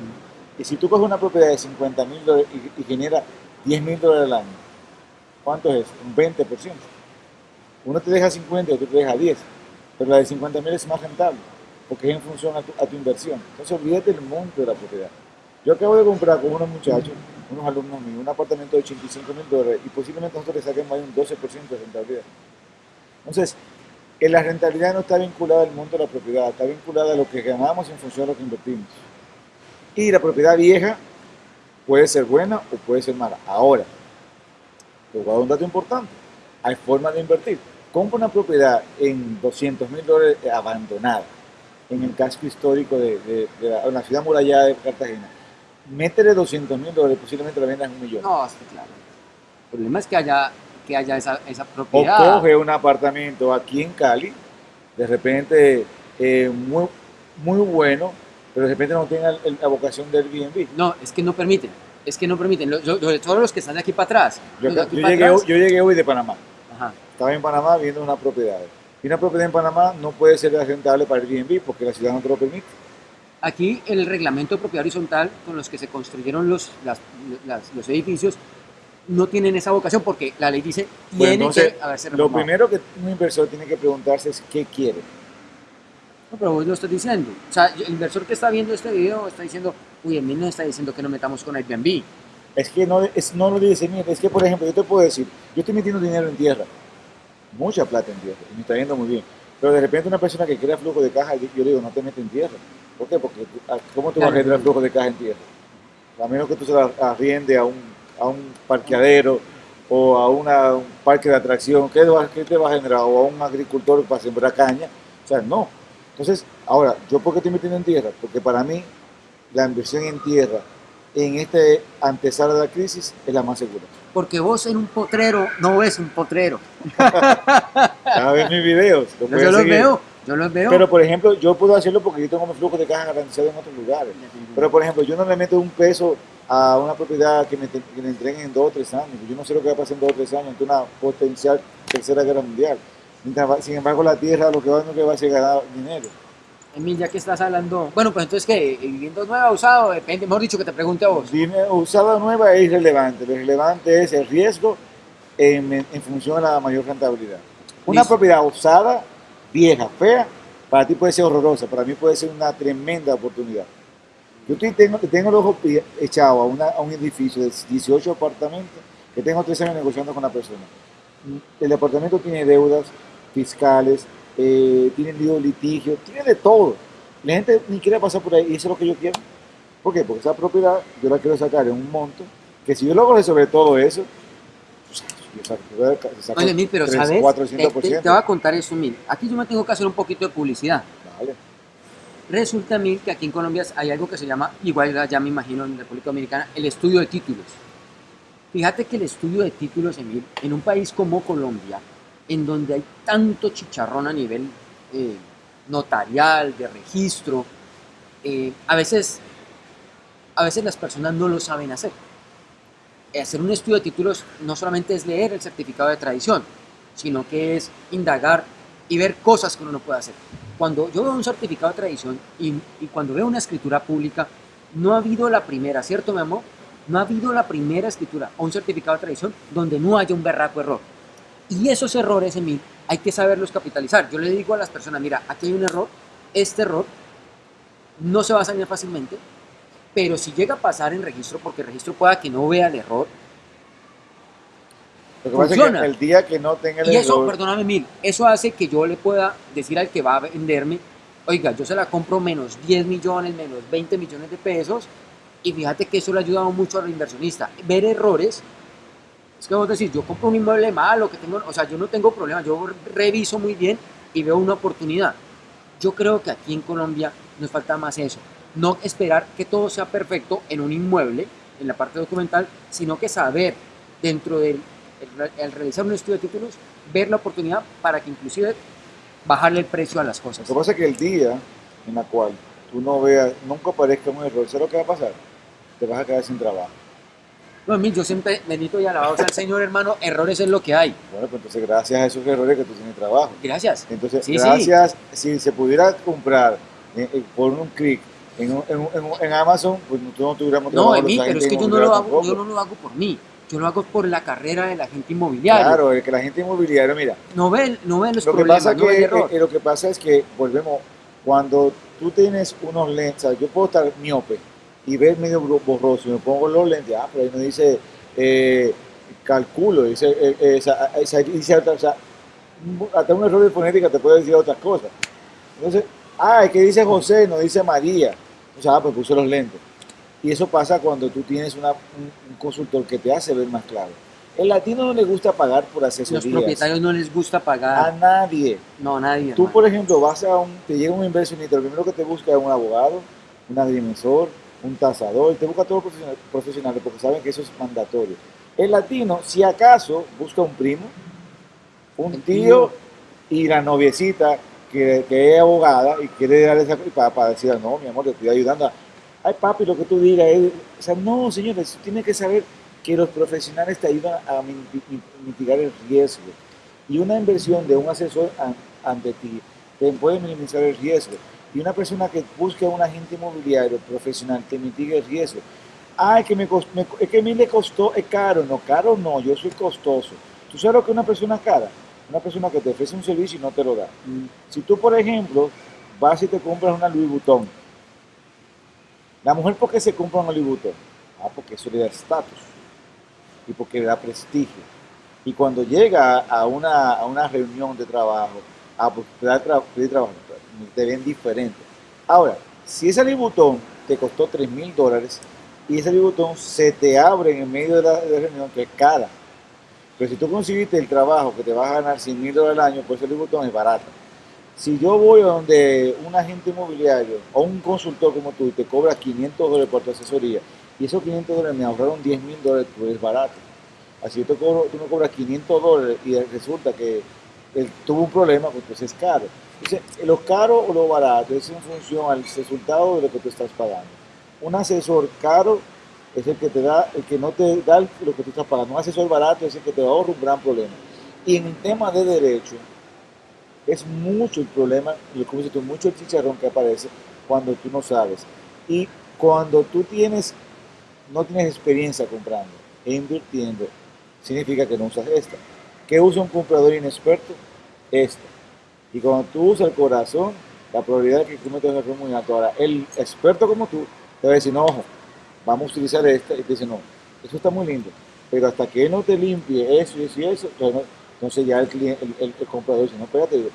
Y si tú coges una propiedad de 50 mil dólares y, genera 10 mil dólares al año, ¿cuánto es? Un 20%. Uno te deja 50 y otro te deja 10. Pero la de 50 mil es más rentable, porque es en función a tu, inversión. Entonces olvídate del monto de la propiedad. Yo acabo de comprar con unos muchachos, unos alumnos míos, un apartamento de 85 mil dólares y posiblemente nosotros le saquemos ahí un 12% de rentabilidad. Entonces, la rentabilidad no está vinculada al monto de la propiedad, está vinculada a lo que ganamos en función de lo que invertimos. Y la propiedad vieja puede ser buena o puede ser mala. Ahora, te voy a dar un dato importante. Hay formas de invertir. Compra una propiedad en 200 mil dólares abandonada, en el casco histórico de, la, ciudad murallada de Cartagena. Métele 200 mil dólares, posiblemente la vendas en un millón. No, sí, claro. El problema es que haya, que haya esa, esa propiedad. O coge un apartamento aquí en Cali, de repente eh, muy, muy bueno, pero de repente no tengan la vocación del Airbnb. No, es que no permiten, es que no permiten, todos los que están de aquí para atrás. Yo, llegué, hoy de Panamá, estaba en Panamá viendo una propiedad. Y una propiedad en Panamá no puede ser rentable para el Airbnb porque la ciudad no te lo permite. Aquí el reglamento de propiedad horizontal con los que se construyeron los, los edificios no tienen esa vocación porque la ley dice tiene que haberse Lo primero que un inversor tiene que preguntarse es qué quiere no, pero vos lo estás diciendo. O sea, el inversor que está viendo este video está diciendo, uy, a mí no está diciendo que no metamos con Airbnb. Es que no, es, no lo dice, mira, es que por ejemplo, yo te puedo decir, yo estoy metiendo dinero en tierra, mucha plata en tierra, y me está yendo muy bien. Pero de repente una persona que crea flujo de caja, yo le digo, no te metes en tierra. ¿Por qué? Porque ah, ¿cómo tú vas a generar flujo de caja en tierra? A menos que tú se la arriende a un, a un parqueadero o a una, un parque de atracción, ¿qué, ¿qué te va a generar? O a un agricultor para sembrar caña. O sea, no, entonces, ahora, ¿yo por qué estoy metiendo en tierra? Porque para mí la inversión en tierra en este antesala de la crisis es la más segura. Porque vos en un potrero no ves un potrero. ya ves mis videos. yo los veo, yo los veo. Pero por ejemplo, yo puedo hacerlo porque yo tengo mi flujo de caja garantizado en otros lugares. Pero por ejemplo, yo no le meto un peso a una propiedad que me, que me entreguen en dos o tres años. Yo no sé lo que va a pasar en dos o tres años ante una potencial tercera guerra mundial. Sin embargo, la tierra lo que va, no que va a ser ganar dinero. Emil, ya que estás hablando, bueno, pues entonces, ¿qué? ¿Vivienda nueva usado? Depende, mejor dicho, que te pregunte a vos. usada nueva es irrelevante. Lo relevante es el riesgo en, función de la mayor rentabilidad. Una propiedad usada, vieja, fea, para ti puede ser horrorosa, para mí puede ser una tremenda oportunidad. Yo tengo, tengo el ojo echado a, una, a un edificio de 18 apartamentos que tengo tres años negociando con la persona. El apartamento tiene deudas, fiscales, eh, tienen lío litigio, tiene de todo. La gente ni quiere pasar por ahí y eso es lo que yo quiero. ¿Por qué? Porque esa propiedad yo la quiero sacar en un monto que si yo logro resolver todo eso, yo saco, Oye, mil, pero 3, ¿sabes? 400%. Te, te, voy a contar eso, mil. Aquí yo me tengo que hacer un poquito de publicidad. Vale. Resulta, mil, que aquí en Colombia hay algo que se llama, igual ya me imagino en República Dominicana, el estudio de títulos. Fíjate que el estudio de títulos, Emil, en un país como Colombia, en donde hay tanto chicharrón a nivel eh, notarial, de registro, eh, a, veces, a veces las personas no lo saben hacer. Hacer un estudio de títulos no solamente es leer el certificado de tradición, sino que es indagar y ver cosas que uno no puede hacer. Cuando yo veo un certificado de tradición y, cuando veo una escritura pública, no ha habido la primera, ¿cierto, mi amor? No ha habido la primera escritura o un certificado de tradición donde no haya un berraco error. Y esos errores, Emil, hay que saberlos capitalizar. Yo le digo a las personas, mira, aquí hay un error, este error no se va a salir fácilmente, pero si llega a pasar en registro, porque el registro pueda que no vea el error, Lo que pasa es funciona. que el día que no tenga el Y eso, error, perdóname mil, eso hace que yo le pueda decir al que va a venderme, oiga, yo se la compro menos 10 millones, menos 20 millones de pesos, y fíjate que eso le ha ayudado mucho al inversionista. Ver errores, es que vos decís, yo compro un inmueble malo, que tengo, o sea, yo no tengo problema, yo reviso muy bien y veo una oportunidad. Yo creo que aquí en Colombia nos falta más eso. No esperar que todo sea perfecto en un inmueble, en la parte documental, sino que saber dentro del el, realizar un estudio de títulos, ver la oportunidad para que inclusive bajarle el precio a las cosas. Lo que pasa es que el día en el cual tú no veas, nunca aparezca un error, ¿sabes lo que va a pasar? Te vas a quedar sin trabajo. No, mí, yo siempre, bendito y alabado sea el Señor, hermano, errores es lo que hay. Bueno, pues entonces gracias a esos errores que tú tienes trabajo. Gracias. Entonces, Sí, sí. gracias, si se pudiera comprar eh, eh, por un clic en, en, en en Amazon, pues nosotros no tuviéramos No, Emil, la pero es que yo no lo hago, yo no lo hago por mí. Yo lo hago por la carrera de la gente inmobiliaria. Claro, es que la gente inmobiliaria, mira, No ven, no ven los lo que, problemas, pasa no el que, error. eh, lo que pasa es que, volvemos, cuando tú tienes unos lentes, o sea, yo puedo estar miope y ver medio borroso, me pongo los lentes, ah, pero ahí no dice eh, calculo, dice, eh, eh, esa- esa- dice otra, o sea, hasta un error de fonética te puede decir otras cosas. Entonces, ah, es que dice José, no dice María, o sea, ah, pues puse los lentes. Y eso pasa cuando tú tienes una- un, un consultor que te hace ver más claro. El latino no le gusta pagar por Los asesorías. propietarios no les gusta A pagar. nadie. No, nadie. Tú, hermano. por ejemplo, vas a un, te llega un inversionista, lo primero que te busca es un abogado, un agrimensor, un tasador, te busca todos los profesionales, porque saben que eso es mandatorio. El latino, si acaso, busca un primo, un tío y la noviecita que, que es abogada y quiere darle esa para, para decir, no, mi amor, te estoy ayudando. a- Ay, papi, lo que tú digas es... O sea, no, señores, tienes que saber que los profesionales te ayudan a mi- mi- mitigar el riesgo. Y una inversión de un asesor an- ante ti te puede minimizar el riesgo. Y una persona que busque a un agente inmobiliario profesional te mitiga el riesgo. Ay, que me, me- es que a mí le costó, es caro. No, caro no, yo soy costoso. ¿Tú sabes lo que una persona cara? Una persona que te ofrece un servicio y no te lo da. Mm, Si tú, por ejemplo, vas y te compras una Louis Vuitton, la mujer, ¿por qué se compra una Louis Vuitton? Ah, porque eso le da estatus y porque le da prestigio. Y cuando llega a una, a una reunión de trabajo, ah, da tra- da trabajo, te ven diferente. Ahora, si ese Vuitton te costó 3 mil dólares y ese Vuitton se te abre en el medio de la, reunión, que es cara. Pero si tú conseguiste el trabajo que te vas a ganar 100 mil dólares al año, pues ese Vuitton es barato. Si yo voy a donde un agente inmobiliario o un consultor como tú y te cobra 500 dólares por tu asesoría y esos 500 dólares me ahorraron 10 mil dólares, tú eres barato. Así yo te cobro, tú me cobras 500 dólares y resulta que tuvo un problema, pues entonces es caro. Entonces, lo caro o lo barato es en función al resultado de lo que tú estás pagando. Un asesor caro es el que te da, el que no te da lo que tú estás pagando. Un asesor barato es el que te ahorra un gran problema. Y en el tema de derecho, es mucho el problema, como dices tú, mucho el chicharrón que aparece cuando tú no sabes. Y cuando tú tienes, no tienes experiencia comprando e invirtiendo, significa que no usas esta. ¿Qué usa un comprador inexperto? Esta. Y cuando tú usas el corazón, la probabilidad de que cometas un error muy alta. Ahora, el experto como tú te va a decir, no, ojo, vamos a utilizar esta, y te dice, no, eso está muy lindo, pero hasta que no te limpie eso y eso y eso, entonces, ya el, cliente, el, el- el comprador dice, no, espérate,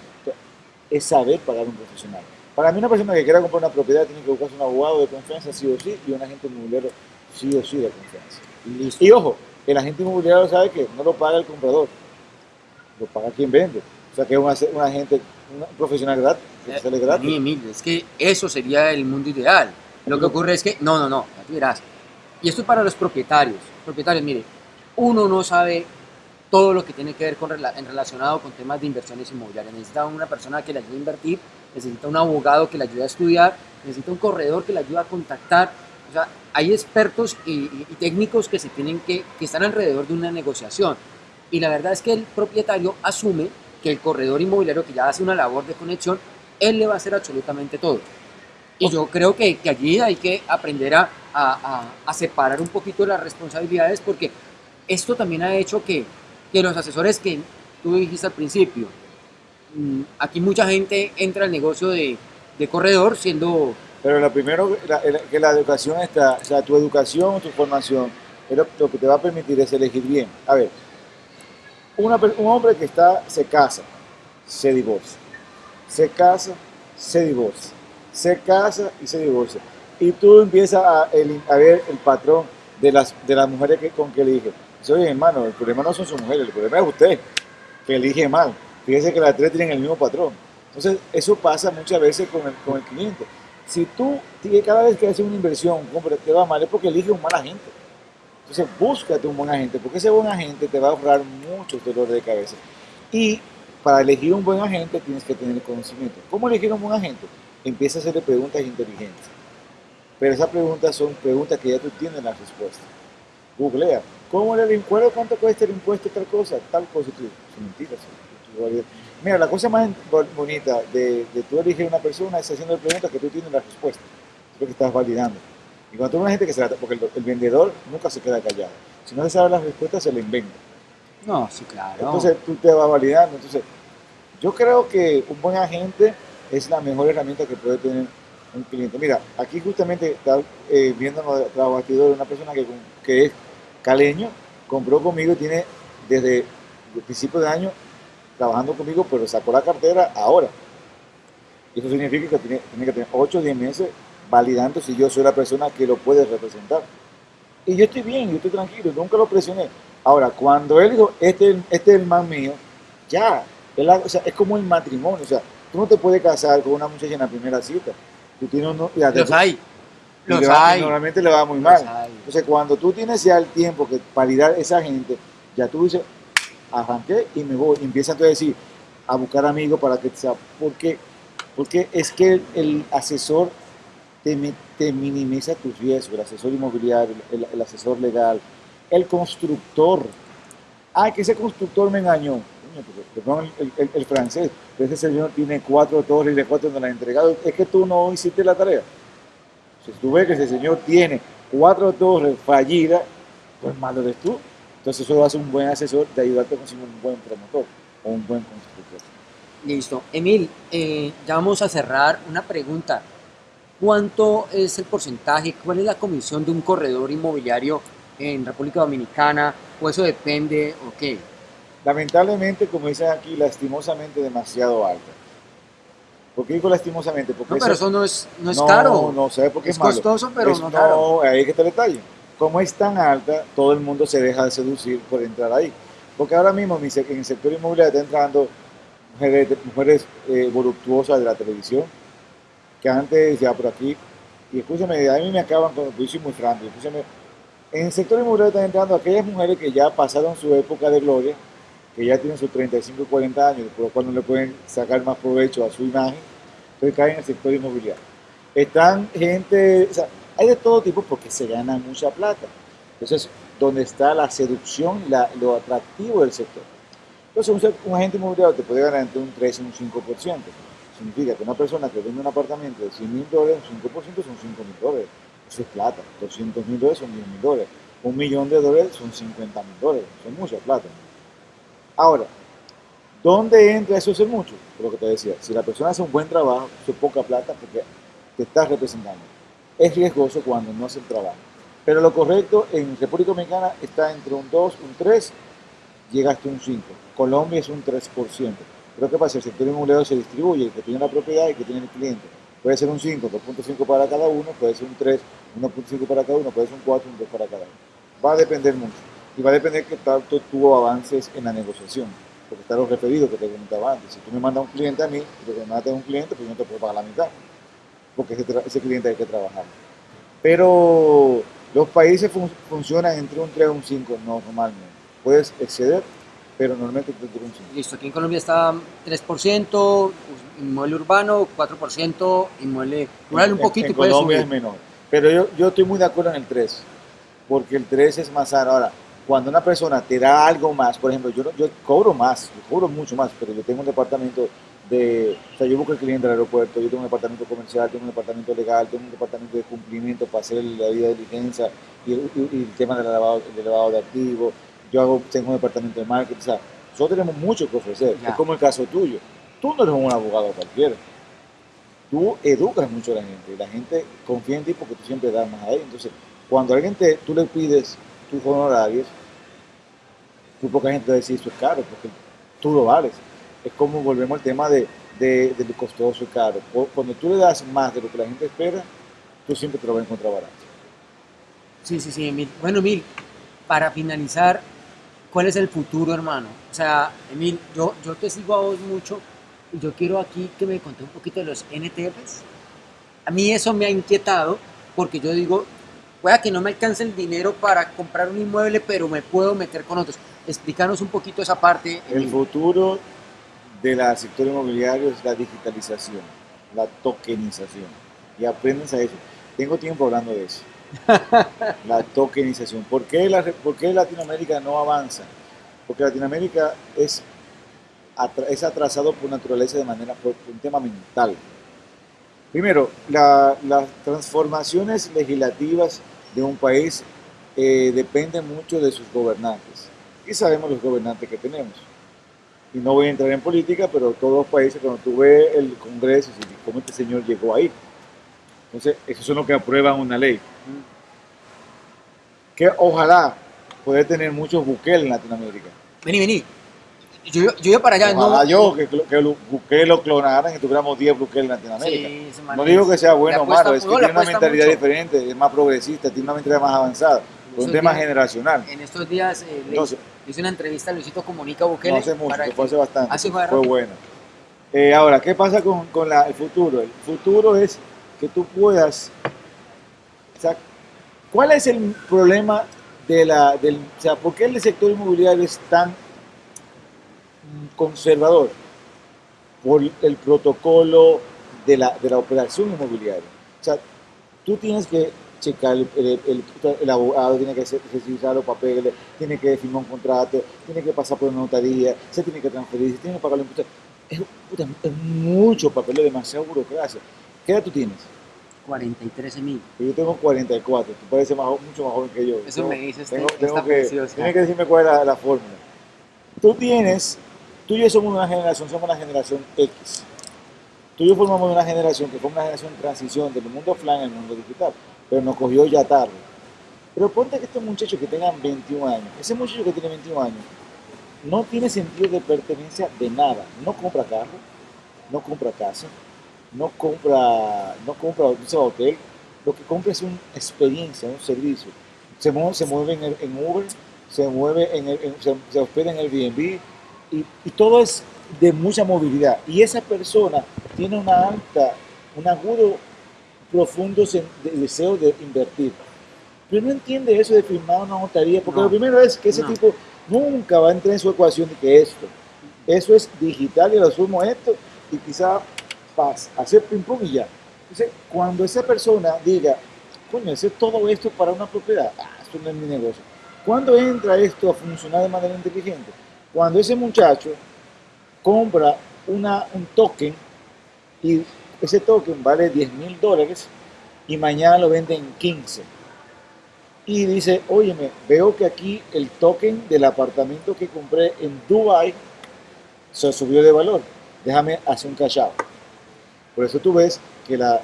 es saber pagar un profesional. Para mí una persona que quiera comprar una propiedad tiene que buscarse un abogado de confianza sí o sí y un agente inmobiliario sí o sí de confianza. Listo. Y ojo, el agente inmobiliario sabe que no lo paga el comprador, lo paga quien vende. O sea que es un, ase- un agente, un profesional gratis, que sale gratis. Es que eso sería el mundo ideal. Lo que ocurre es que, no, no, no, tú verás. Y esto es para los propietarios. Propietarios, mire, uno no sabe todo lo que tiene que ver con en relacionado con temas de inversiones inmobiliarias. Necesita una persona que le ayude a invertir, necesita un abogado que le ayude a estudiar, necesita un corredor que le ayude a contactar. O sea, hay expertos y, y- y técnicos que se tienen que, que están alrededor de una negociación. Y la verdad es que el propietario asume que el corredor inmobiliario que ya hace una labor de conexión, él le va a hacer absolutamente todo. Y yo creo que, que allí hay que aprender a, a- a- separar un poquito las responsabilidades porque esto también ha hecho que, que los asesores que tú dijiste al principio, mm, aquí mucha gente entra al negocio de, de corredor siendo Pero lo primero, la- que la educación está, o sea, tu educación, tu formación, es lo, lo que te va a permitir es elegir bien. A ver, un hombre que está, se casa, se divorcia, se casa, se divorcia, se casa y se divorcia. Y tú empiezas a, ver el patrón de las, de las mujeres que, con que elige. Dice, oye, hermano, el problema no son sus mujeres, el problema es usted, que elige mal. Fíjese que las tres tienen el mismo patrón. Entonces, eso pasa muchas veces con el, con el cliente. Si tú cada vez que haces una inversión, te va mal, es porque eliges un mal agente. Entonces, búscate un buen agente, porque ese buen agente te va a ahorrar muchos dolores de cabeza. Y para elegir un buen agente tienes que tener conocimiento. ¿Cómo elegir un buen agente? Empieza a hacerle preguntas inteligentes. Pero esas preguntas son preguntas que ya tú tienes la respuesta. Googlea. ¿Cómo el impuesto? ¿Cuánto cuesta el impuesto? Tal cosa, tal cosa. Tú. Mira, la cosa más bo- bonita de, de tú elegir una persona es haciendo preguntas que tú tienes la respuesta. Es lo que estás validando. Y cuando tú una gente que se la, porque el, el vendedor nunca se queda callado. Si no se sabe las respuestas, se le inventa. No, sí, claro. Entonces tú te vas validando. Entonces, yo creo que un buen agente es la mejor herramienta que puede tener un cliente. Mira, aquí justamente está eh, viendo tras bastidores una persona que, que es caleño, compró conmigo y tiene desde el principio de año trabajando conmigo, pero sacó la cartera ahora. Y eso significa que tiene, tiene que tener 8 o 10 meses validando si yo soy la persona que lo puede representar. Y yo estoy bien, yo estoy tranquilo, nunca lo presioné. Ahora, cuando él dijo, este, es- este es el más mío, ya, él ha- o sea, es como el matrimonio, o sea, tú no te puedes casar con una muchacha en la primera cita. Tú tienes uno, Los hay. Los va- hay. normalmente le va muy mal. hay. Entonces, cuando tú tienes ya el tiempo que validar esa gente, ya tú dices, arranqué y me voy. Y empiezas entonces a decir, a buscar amigos para que sea, porque, porque es que el, el asesor te, mi- te minimiza tus riesgos, el asesor inmobiliario, el, asesor legal, el constructor. Ah, que ese constructor me engañó. El, el- el francés, pero ese señor tiene cuatro torres y de cuatro no la ha entregado. Es que tú no hiciste la tarea. Si tú ves que ese señor tiene cuatro torres fallidas, pues malo eres tú. Entonces eso hace un buen asesor de ayudarte a conseguir un buen promotor o un buen constructor. Listo. Emil, eh, ya vamos a cerrar una pregunta. ¿Cuánto es el porcentaje, cuál es la comisión de un corredor inmobiliario en República Dominicana? ¿O eso depende o qué? Lamentablemente, como dicen aquí, lastimosamente demasiado alta. ¿Por qué digo lastimosamente? Porque No, pero eso no es, no es no, caro. No, ¿sabes por qué es es, malo? costoso, pero Es- no caro. ahí es que está el detalle. Como es tan alta, todo el mundo se deja de seducir por entrar ahí. Porque ahora mismo en el sector inmobiliario está entrando mujeres, mujeres eh, voluptuosas de la televisión, que antes ya por aquí, y escúchame, a mí me acaban con, muy franco, escúchame, en el sector inmobiliario están entrando aquellas mujeres que ya pasaron su época de gloria, que ya tienen sus 35 y 40 años, por lo cual no le pueden sacar más provecho a su imagen, entonces caen en el sector inmobiliario. Están gente, o sea, hay de todo tipo porque se gana mucha plata. Entonces, donde está la seducción lo atractivo del sector. Entonces, un agente inmobiliario te puede ganar entre un 3 y un 5%. Significa que una persona que vende un apartamento de 100 mil dólares, un 5% son 5 mil dólares. Eso es plata. 200 mil dólares son 10 mil dólares. Un millón de dólares son 50 mil dólares. Son mucha plata. Ahora, ¿dónde entra eso? Es mucho. Lo que te decía, si la persona hace un buen trabajo, eso es poca plata porque te estás representando. Es riesgoso cuando no hace el trabajo. Pero lo correcto en República Dominicana está entre un 2, un 3, llega hasta un 5. Colombia es un 3%. Pero ¿qué pasa? El sector inmobiliario se distribuye, el que tiene la propiedad y que tiene el cliente. Puede ser un 5, 2.5 para cada uno, puede ser un 3, 1.5 para cada uno, puede ser un 4, un 2 para cada uno. Va a depender mucho. Y va a depender que tanto tú avances en la negociación. Porque están los referidos que te comentaba antes. Si tú me mandas un cliente a mí, y me mandas a un cliente, pues yo no te puedo pagar la mitad. Porque ese, cliente hay que trabajar. Pero los países fun- funcionan entre un 3 y un 5 normalmente. Puedes exceder, pero normalmente entre un 5. Listo, aquí en Colombia está 3%, inmueble urbano, 4%, inmueble rural un poquito en y puede Colombia subir. es menor. Pero yo, yo estoy muy de acuerdo en el 3, porque el 3 es más sano. Ahora, cuando una persona te da algo más, por ejemplo, yo, yo cobro más, yo cobro mucho más, pero yo tengo un departamento de, o sea, yo busco el cliente al aeropuerto, yo tengo un departamento comercial, tengo un departamento legal, tengo un departamento de cumplimiento para hacer la vida de diligencia y, el- y- y el tema del lavado, del lavado de activos, yo hago, tengo un departamento de marketing, o sea, nosotros tenemos mucho que ofrecer, Ya. es como el caso tuyo, tú no eres un abogado cualquiera, tú educas mucho a la gente y la gente confía en ti porque tú siempre das más a ellos. Entonces, cuando alguien te, tú le pides tus honorarios, Muy poca gente va a decir eso es caro, porque tú lo vales. Es como volvemos al tema de, de, de lo costoso y caro. Cuando tú le das más de lo que la gente espera, tú siempre te lo vas a encontrar barato. Sí, sí, sí, Emil. Bueno, Emil, para finalizar, ¿cuál es el futuro, hermano? O sea, Emil, yo, yo te sigo a vos mucho y yo quiero aquí que me conté un poquito de los NTFs. A mí eso me ha inquietado porque yo digo, pueda que no me alcance el dinero para comprar un inmueble, pero me puedo meter con otros. Explícanos un poquito esa parte. El futuro del sector inmobiliario es la digitalización, la tokenización. Y aprendes a eso. Tengo tiempo hablando de eso. la tokenización. ¿Por qué, la, ¿Por qué Latinoamérica no avanza? Porque Latinoamérica es, es atrasado por naturaleza de manera, por un tema mental. Primero, las transformaciones legislativas de un país eh, dependen mucho de sus gobernantes. Y sabemos los gobernantes que tenemos. Y no voy a entrar en política, pero todos los países, cuando tú ves el Congreso, cómo este señor llegó ahí. Entonces, eso son los que aprueban una ley. Que ojalá poder tener muchos buques en Latinoamérica. Vení, vení. Yo, yo iba para allá. Ojalá no, yo que, que lo clonaran y tuviéramos 10 buques en Latinoamérica. Sí, no digo que sea bueno o malo, es que tiene una mentalidad diferente, es más progresista, tiene una mentalidad más avanzada. Es un tema generacional. En estos días eh, hice una entrevista a Luisito Comunica Bukele. No hace mucho, fue hace bastante. fue, bueno. Eh, ahora, ¿qué pasa con, con la, el futuro? El futuro es que tú puedas... ¿Cuál es el problema de la, del... O sea, ¿por qué el sector inmobiliario es tan conservador? Por el protocolo de la, de la operación inmobiliaria. O sea, tú tienes que checar, el, el, abogado tiene que revisar los papeles, tiene que firmar un contrato, tiene que pasar por una notaría, se tiene que transferir, se tiene que pagar los impuestos. Es, es mucho papel, demasiado burocracia. ¿Qué edad tú tienes? 43 mil. Yo tengo 44, tú pareces más, mucho más joven que yo. Eso me dices. Tengo, tengo que, tienes que decirme cuál es la, la fórmula. Tú tienes, tú y yo somos una generación, somos una generación X. Tú y yo formamos una generación que fue una generación de transición del mundo offline al mundo digital pero nos cogió ya tarde. Pero ponte que estos muchachos que tengan 21 años, ese muchacho que tiene 21 años, no tiene sentido de pertenencia de nada. No compra carro, no compra casa, no compra, no compra un hotel. Lo que compra es una experiencia, un servicio. Se mueve, se mueve en, Uber, se mueve en, se, hospeda en el Airbnb y, y todo es de mucha movilidad. Y esa persona tiene una alta, un agudo profundos de deseo de invertir. Pero no entiende eso de firmar una notaría, porque lo primero es que ese tipo nunca va a entrar en su ecuación de que esto, eso es digital y lo asumo esto, y quizá hacer ping pong y ya. Cuando esa persona diga, coño, hacer todo esto para una propiedad, ah, esto no es mi negocio. ¿Cuándo entra esto a funcionar de manera inteligente? Cuando ese muchacho compra una, un token y ese token vale 10 mil dólares y mañana lo venden en 15. Y dice, óyeme, veo que aquí el token del apartamento que compré en Dubai se subió de valor. Déjame hacer un cash Por eso tú ves que las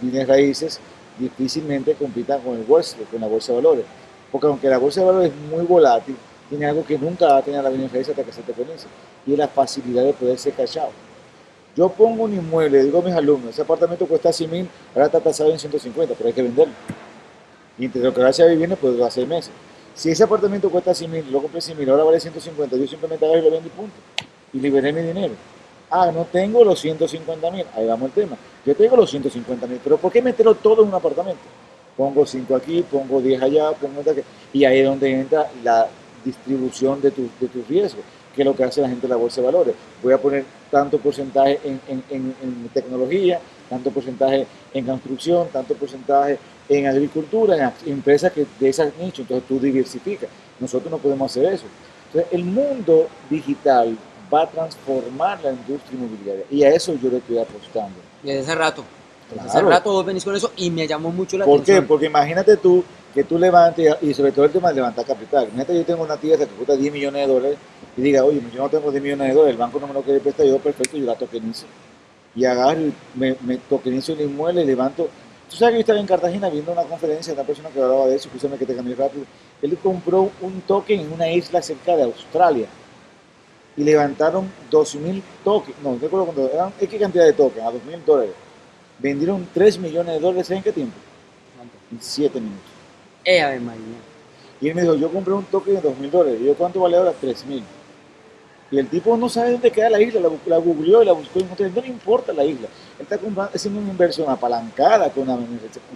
bienes raíces difícilmente compitan con el bolsa, con la bolsa de valores. Porque aunque la bolsa de valores es muy volátil, tiene algo que nunca va a tener la bienes raíces hasta que se te conoce. Y es la facilidad de poder ser cachado. Yo pongo un inmueble, digo a mis alumnos, ese apartamento cuesta 100 mil, ahora está tasado en 150, pero hay que venderlo. Y entre lo que gracias a vivienda, pues va a seis meses. Si ese apartamento cuesta 100 mil, lo compré 100 mil, ahora vale 150, yo simplemente agarro y lo vendo y punto. Y liberé mi dinero. Ah, no tengo los 150 mil, ahí vamos el tema. Yo tengo los 150 mil, pero ¿por qué meterlo todo en un apartamento? Pongo 5 aquí, pongo 10 allá, pongo aquí. Y ahí es donde entra la distribución de, tu, de tus riesgos que es lo que hace la gente de la bolsa de valores. Voy a poner tanto porcentaje en, en, tecnología, tanto porcentaje en construcción, tanto porcentaje en agricultura, en empresas que de esas nichos, entonces tú diversificas. Nosotros no podemos hacer eso. Entonces, el mundo digital va a transformar la industria inmobiliaria y a eso yo le estoy apostando. Desde hace rato, desde hace rato vos venís con eso y me llamó mucho la atención. ¿Por qué? Porque imagínate tú que tú levantes, y sobre todo el tema de levantar capital. Imagínate yo tengo una tía que cuesta 10 millones de dólares y diga, oye, yo no tengo 10 millones de dólares, el banco no me lo quiere prestar, yo perfecto, yo la tokenizo. Y agarro me, me tokenizo el inmueble y levanto Tú sabes que yo estaba en Cartagena viendo una conferencia de una persona que hablaba de eso, escúchame que te cambié rápido. Él compró un token en una isla cerca de Australia y levantaron 12.000 tokens, no, no recuerdo cuando eran X cantidad de tokens, a 2.000 dólares. Vendieron 3 millones de dólares en qué tiempo? En 7 minutos. Eh, Ave María. Y él me dijo, yo compré un token de 2.000 dólares. Y yo, ¿cuánto vale ahora? 3.000. Y el tipo no sabe dónde queda la isla, la, la googleó y la buscó y no le importa la isla. Él está comprando, haciendo una inversión apalancada con la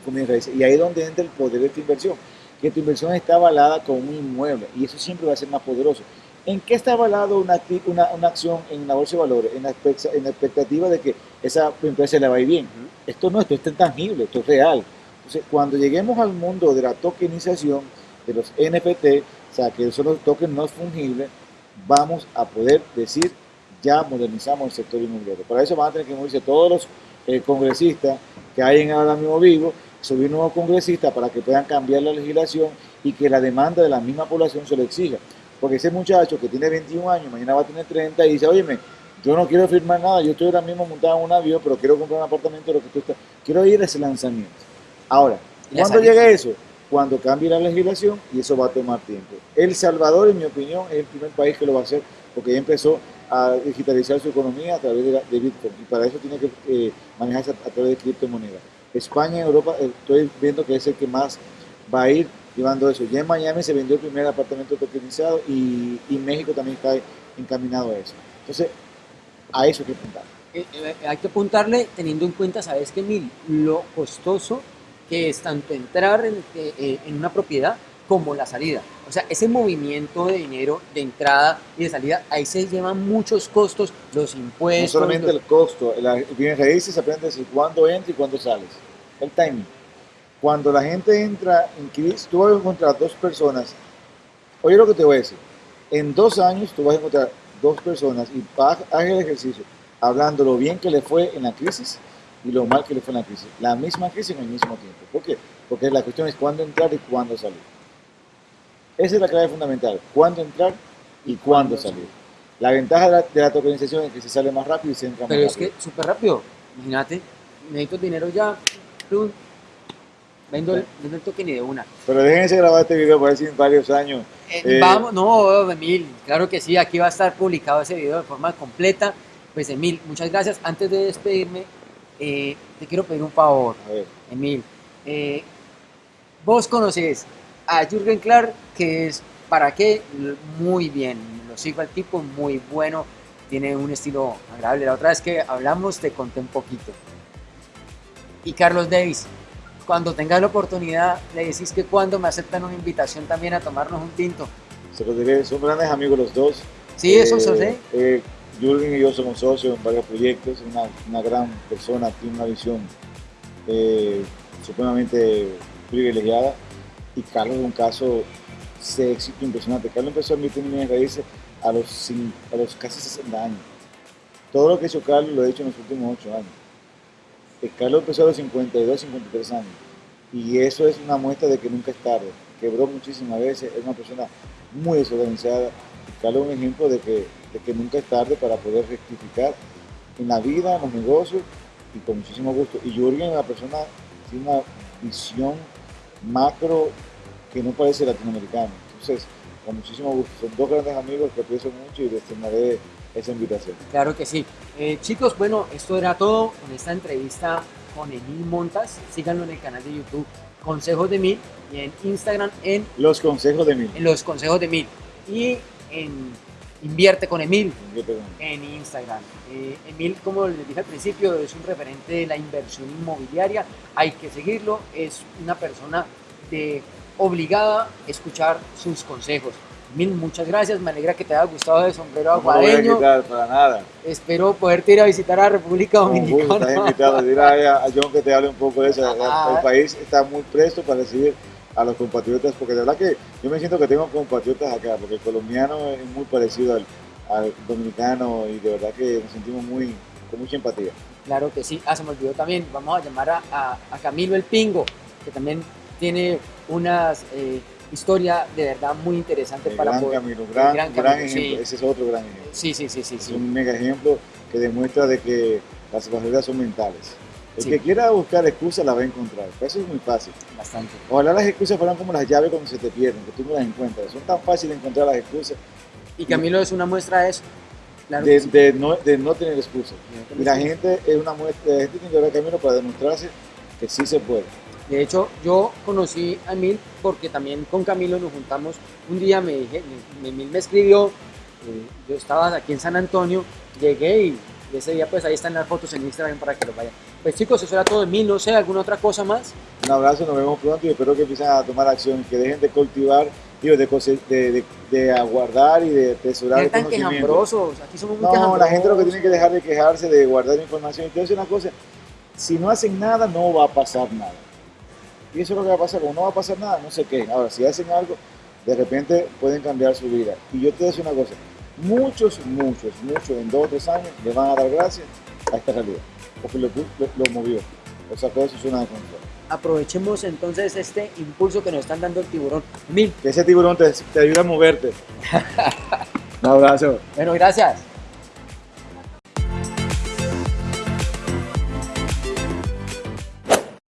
con. Y ahí es donde entra el poder de esta inversión. Que tu inversión está avalada con un inmueble. Y eso siempre va a ser más poderoso. ¿En qué está avalado una, una, una acción en la bolsa de valores? En la, en la expectativa de que esa empresa le va a ir bien. Esto no, esto es tangible, esto es real. Entonces, cuando lleguemos al mundo de la tokenización, de los NFT, o sea, que son los tokens no fungibles, vamos a poder decir, ya modernizamos el sector inmobiliario. Para eso van a tener que moverse todos los eh, congresistas que hay en ahora mismo vivo, subir nuevos congresistas para que puedan cambiar la legislación y que la demanda de la misma población se lo exija. Porque ese muchacho que tiene 21 años, mañana va a tener 30 y dice, óyeme, yo no quiero firmar nada, yo estoy ahora mismo montado en un avión, pero quiero comprar un apartamento, lo que tú estás, quiero ir a ese lanzamiento. Ahora, ¿cuándo llega eso? Cuando cambie la legislación y eso va a tomar tiempo. El Salvador, en mi opinión, es el primer país que lo va a hacer porque ya empezó a digitalizar su economía a través de, Bitcoin y para eso tiene que eh, manejarse a, través de criptomonedas. España, Europa, eh, estoy viendo que es el que más va a ir llevando eso. Ya en Miami se vendió el primer apartamento tokenizado y, y México también está encaminado a eso. Entonces, a eso hay que apuntar. Eh, hay que apuntarle teniendo en cuenta, ¿sabes qué, Mil? Lo costoso que es tanto entrar en, eh, en, una propiedad como la salida. O sea, ese movimiento de dinero de entrada y de salida, ahí se llevan muchos costos, los impuestos. No solamente el costo, la bienes raíces se aprende a decir cuándo entra y cuándo sales. El timing. Cuando la gente entra en crisis, tú vas a encontrar dos personas. Oye lo que te voy a decir. En dos años tú vas a encontrar dos personas y haz el ejercicio hablando lo bien que le fue en la crisis y lo mal que le fue en la crisis. La misma crisis en el mismo tiempo. ¿Por qué? Porque la cuestión es cuándo entrar y cuándo salir. Esa es la clave fundamental. Cuándo entrar y cuándo salir. La ventaja de la, de la tokenización es que se sale más rápido y se entra más rápido. Pero es que súper rápido. Imagínate, necesito dinero ya. Vendo, el, vendo el token y de una. Pero déjense grabar este video por decir varios años. Eh, eh, vamos, no, Emil, claro que sí, aquí va a estar publicado ese video de forma completa. Pues Emil, muchas gracias. Antes de despedirme, eh, te quiero pedir un favor, Emil. Eh, vos conoces a Jürgen Clark, que es, ¿para qué? Muy bien, lo sigo al tipo, muy bueno, tiene un estilo agradable. La otra vez que hablamos te conté un poquito. Y Carlos Davis, cuando tengas la oportunidad, le decís que cuando me aceptan una invitación también a tomarnos un tinto. Se lo diré, son grandes amigos los dos. Sí, eso eh, sé. Eh, Jürgen y yo somos socios en varios proyectos, una, una gran persona, tiene una visión eh, supremamente privilegiada y Carlos es un caso de éxito impresionante. Carlos empezó a en bienes raíces a los, a los casi 60 años. Todo lo que hizo Carlos lo ha hecho en los últimos 8 años. Carlos empezó a los 52, 53 años. Y eso es una muestra de que nunca es tarde. Quebró muchísimas veces, es una persona muy desorganizada. Carlos es un ejemplo de que de que nunca es tarde para poder rectificar en la vida, en los negocios y con muchísimo gusto. Y Jürgen es una persona tiene una visión macro que no parece latinoamericana. Entonces, con muchísimo gusto. Son dos grandes amigos que aprecio mucho y les tendré esa invitación. Claro que sí. Eh, chicos, bueno, esto era todo con esta entrevista con Emil Montas. Síganlo en el canal de YouTube Consejos de Mil y en Instagram en Los Consejos de Mil. En Los Consejos de Mil. Y en Invierte con Emil en Instagram. Eh, Emil, como les dije al principio, es un referente de la inversión inmobiliaria. Hay que seguirlo. Es una persona de obligada a escuchar sus consejos. Emil, muchas gracias. Me alegra que te haya gustado el sombrero aguadeño. No para nada. Espero poderte ir a visitar a República Dominicana. Estás invitado. Dile a John que te hable un poco de eso. Ah. El país está muy presto para recibir a los compatriotas, porque de verdad que yo me siento que tengo compatriotas acá, porque el colombiano es muy parecido al, al dominicano y de verdad que nos sentimos muy con mucha empatía. Claro que sí. Ah, se me olvidó también. Vamos a llamar a, a, Camilo el Pingo, que también tiene unas eh, historia de verdad muy interesante para gran poder. Camilo, gran, gran, gran ejemplo. Ese es otro gran ejemplo. Sí, sí, sí, sí. Es un mega ejemplo que demuestra de que las barreras son mentales. El Sí. que quiera buscar excusas la va a encontrar. Eso es muy fácil. Bastante. Ojalá las excusas fueran como las llaves cuando se te pierden, que tú no las encuentras. Son tan fáciles de encontrar las excusas Y Camilo es una muestra de eso. Claro de, no, de no tener excusas. Y la gente es una muestra, la gente tiene que ver camino para demostrarse que sí se puede. De hecho, yo conocí a Emil porque también con Camilo nos juntamos. Un día me dije, Emil me escribió, eh, yo estaba aquí en San Antonio, llegué y ese día pues ahí están las fotos en Instagram para que lo vayan. Pues chicos, eso era todo de Emil, no sé, alguna otra cosa más. Un abrazo, nos vemos pronto y espero que empiecen a tomar acción, que dejen de cultivar, digo, de, de, de, de aguardar y de atesorar el conocimiento. quejambrosos, aquí somos muy No, la gente lo que tiene que dejar de quejarse, de guardar información. Y una cosa, si no hacen nada, no va a pasar nada. Y eso es lo que va a pasar, como no va a pasar nada, no se quejen. Ahora, si hacen algo, de repente pueden cambiar su vida. Y yo te voy a decir una cosa, muchos, muchos, muchos, en dos o tres años, le van a dar gracias a esta realidad. Porque lo, lo, lo movió, lo sacó de su zona de confort. Aprovechemos entonces este impulso que nos están dando el tiburón. Emil, Que ese tiburón te, te ayuda a moverte. Un abrazo. bueno, gracias.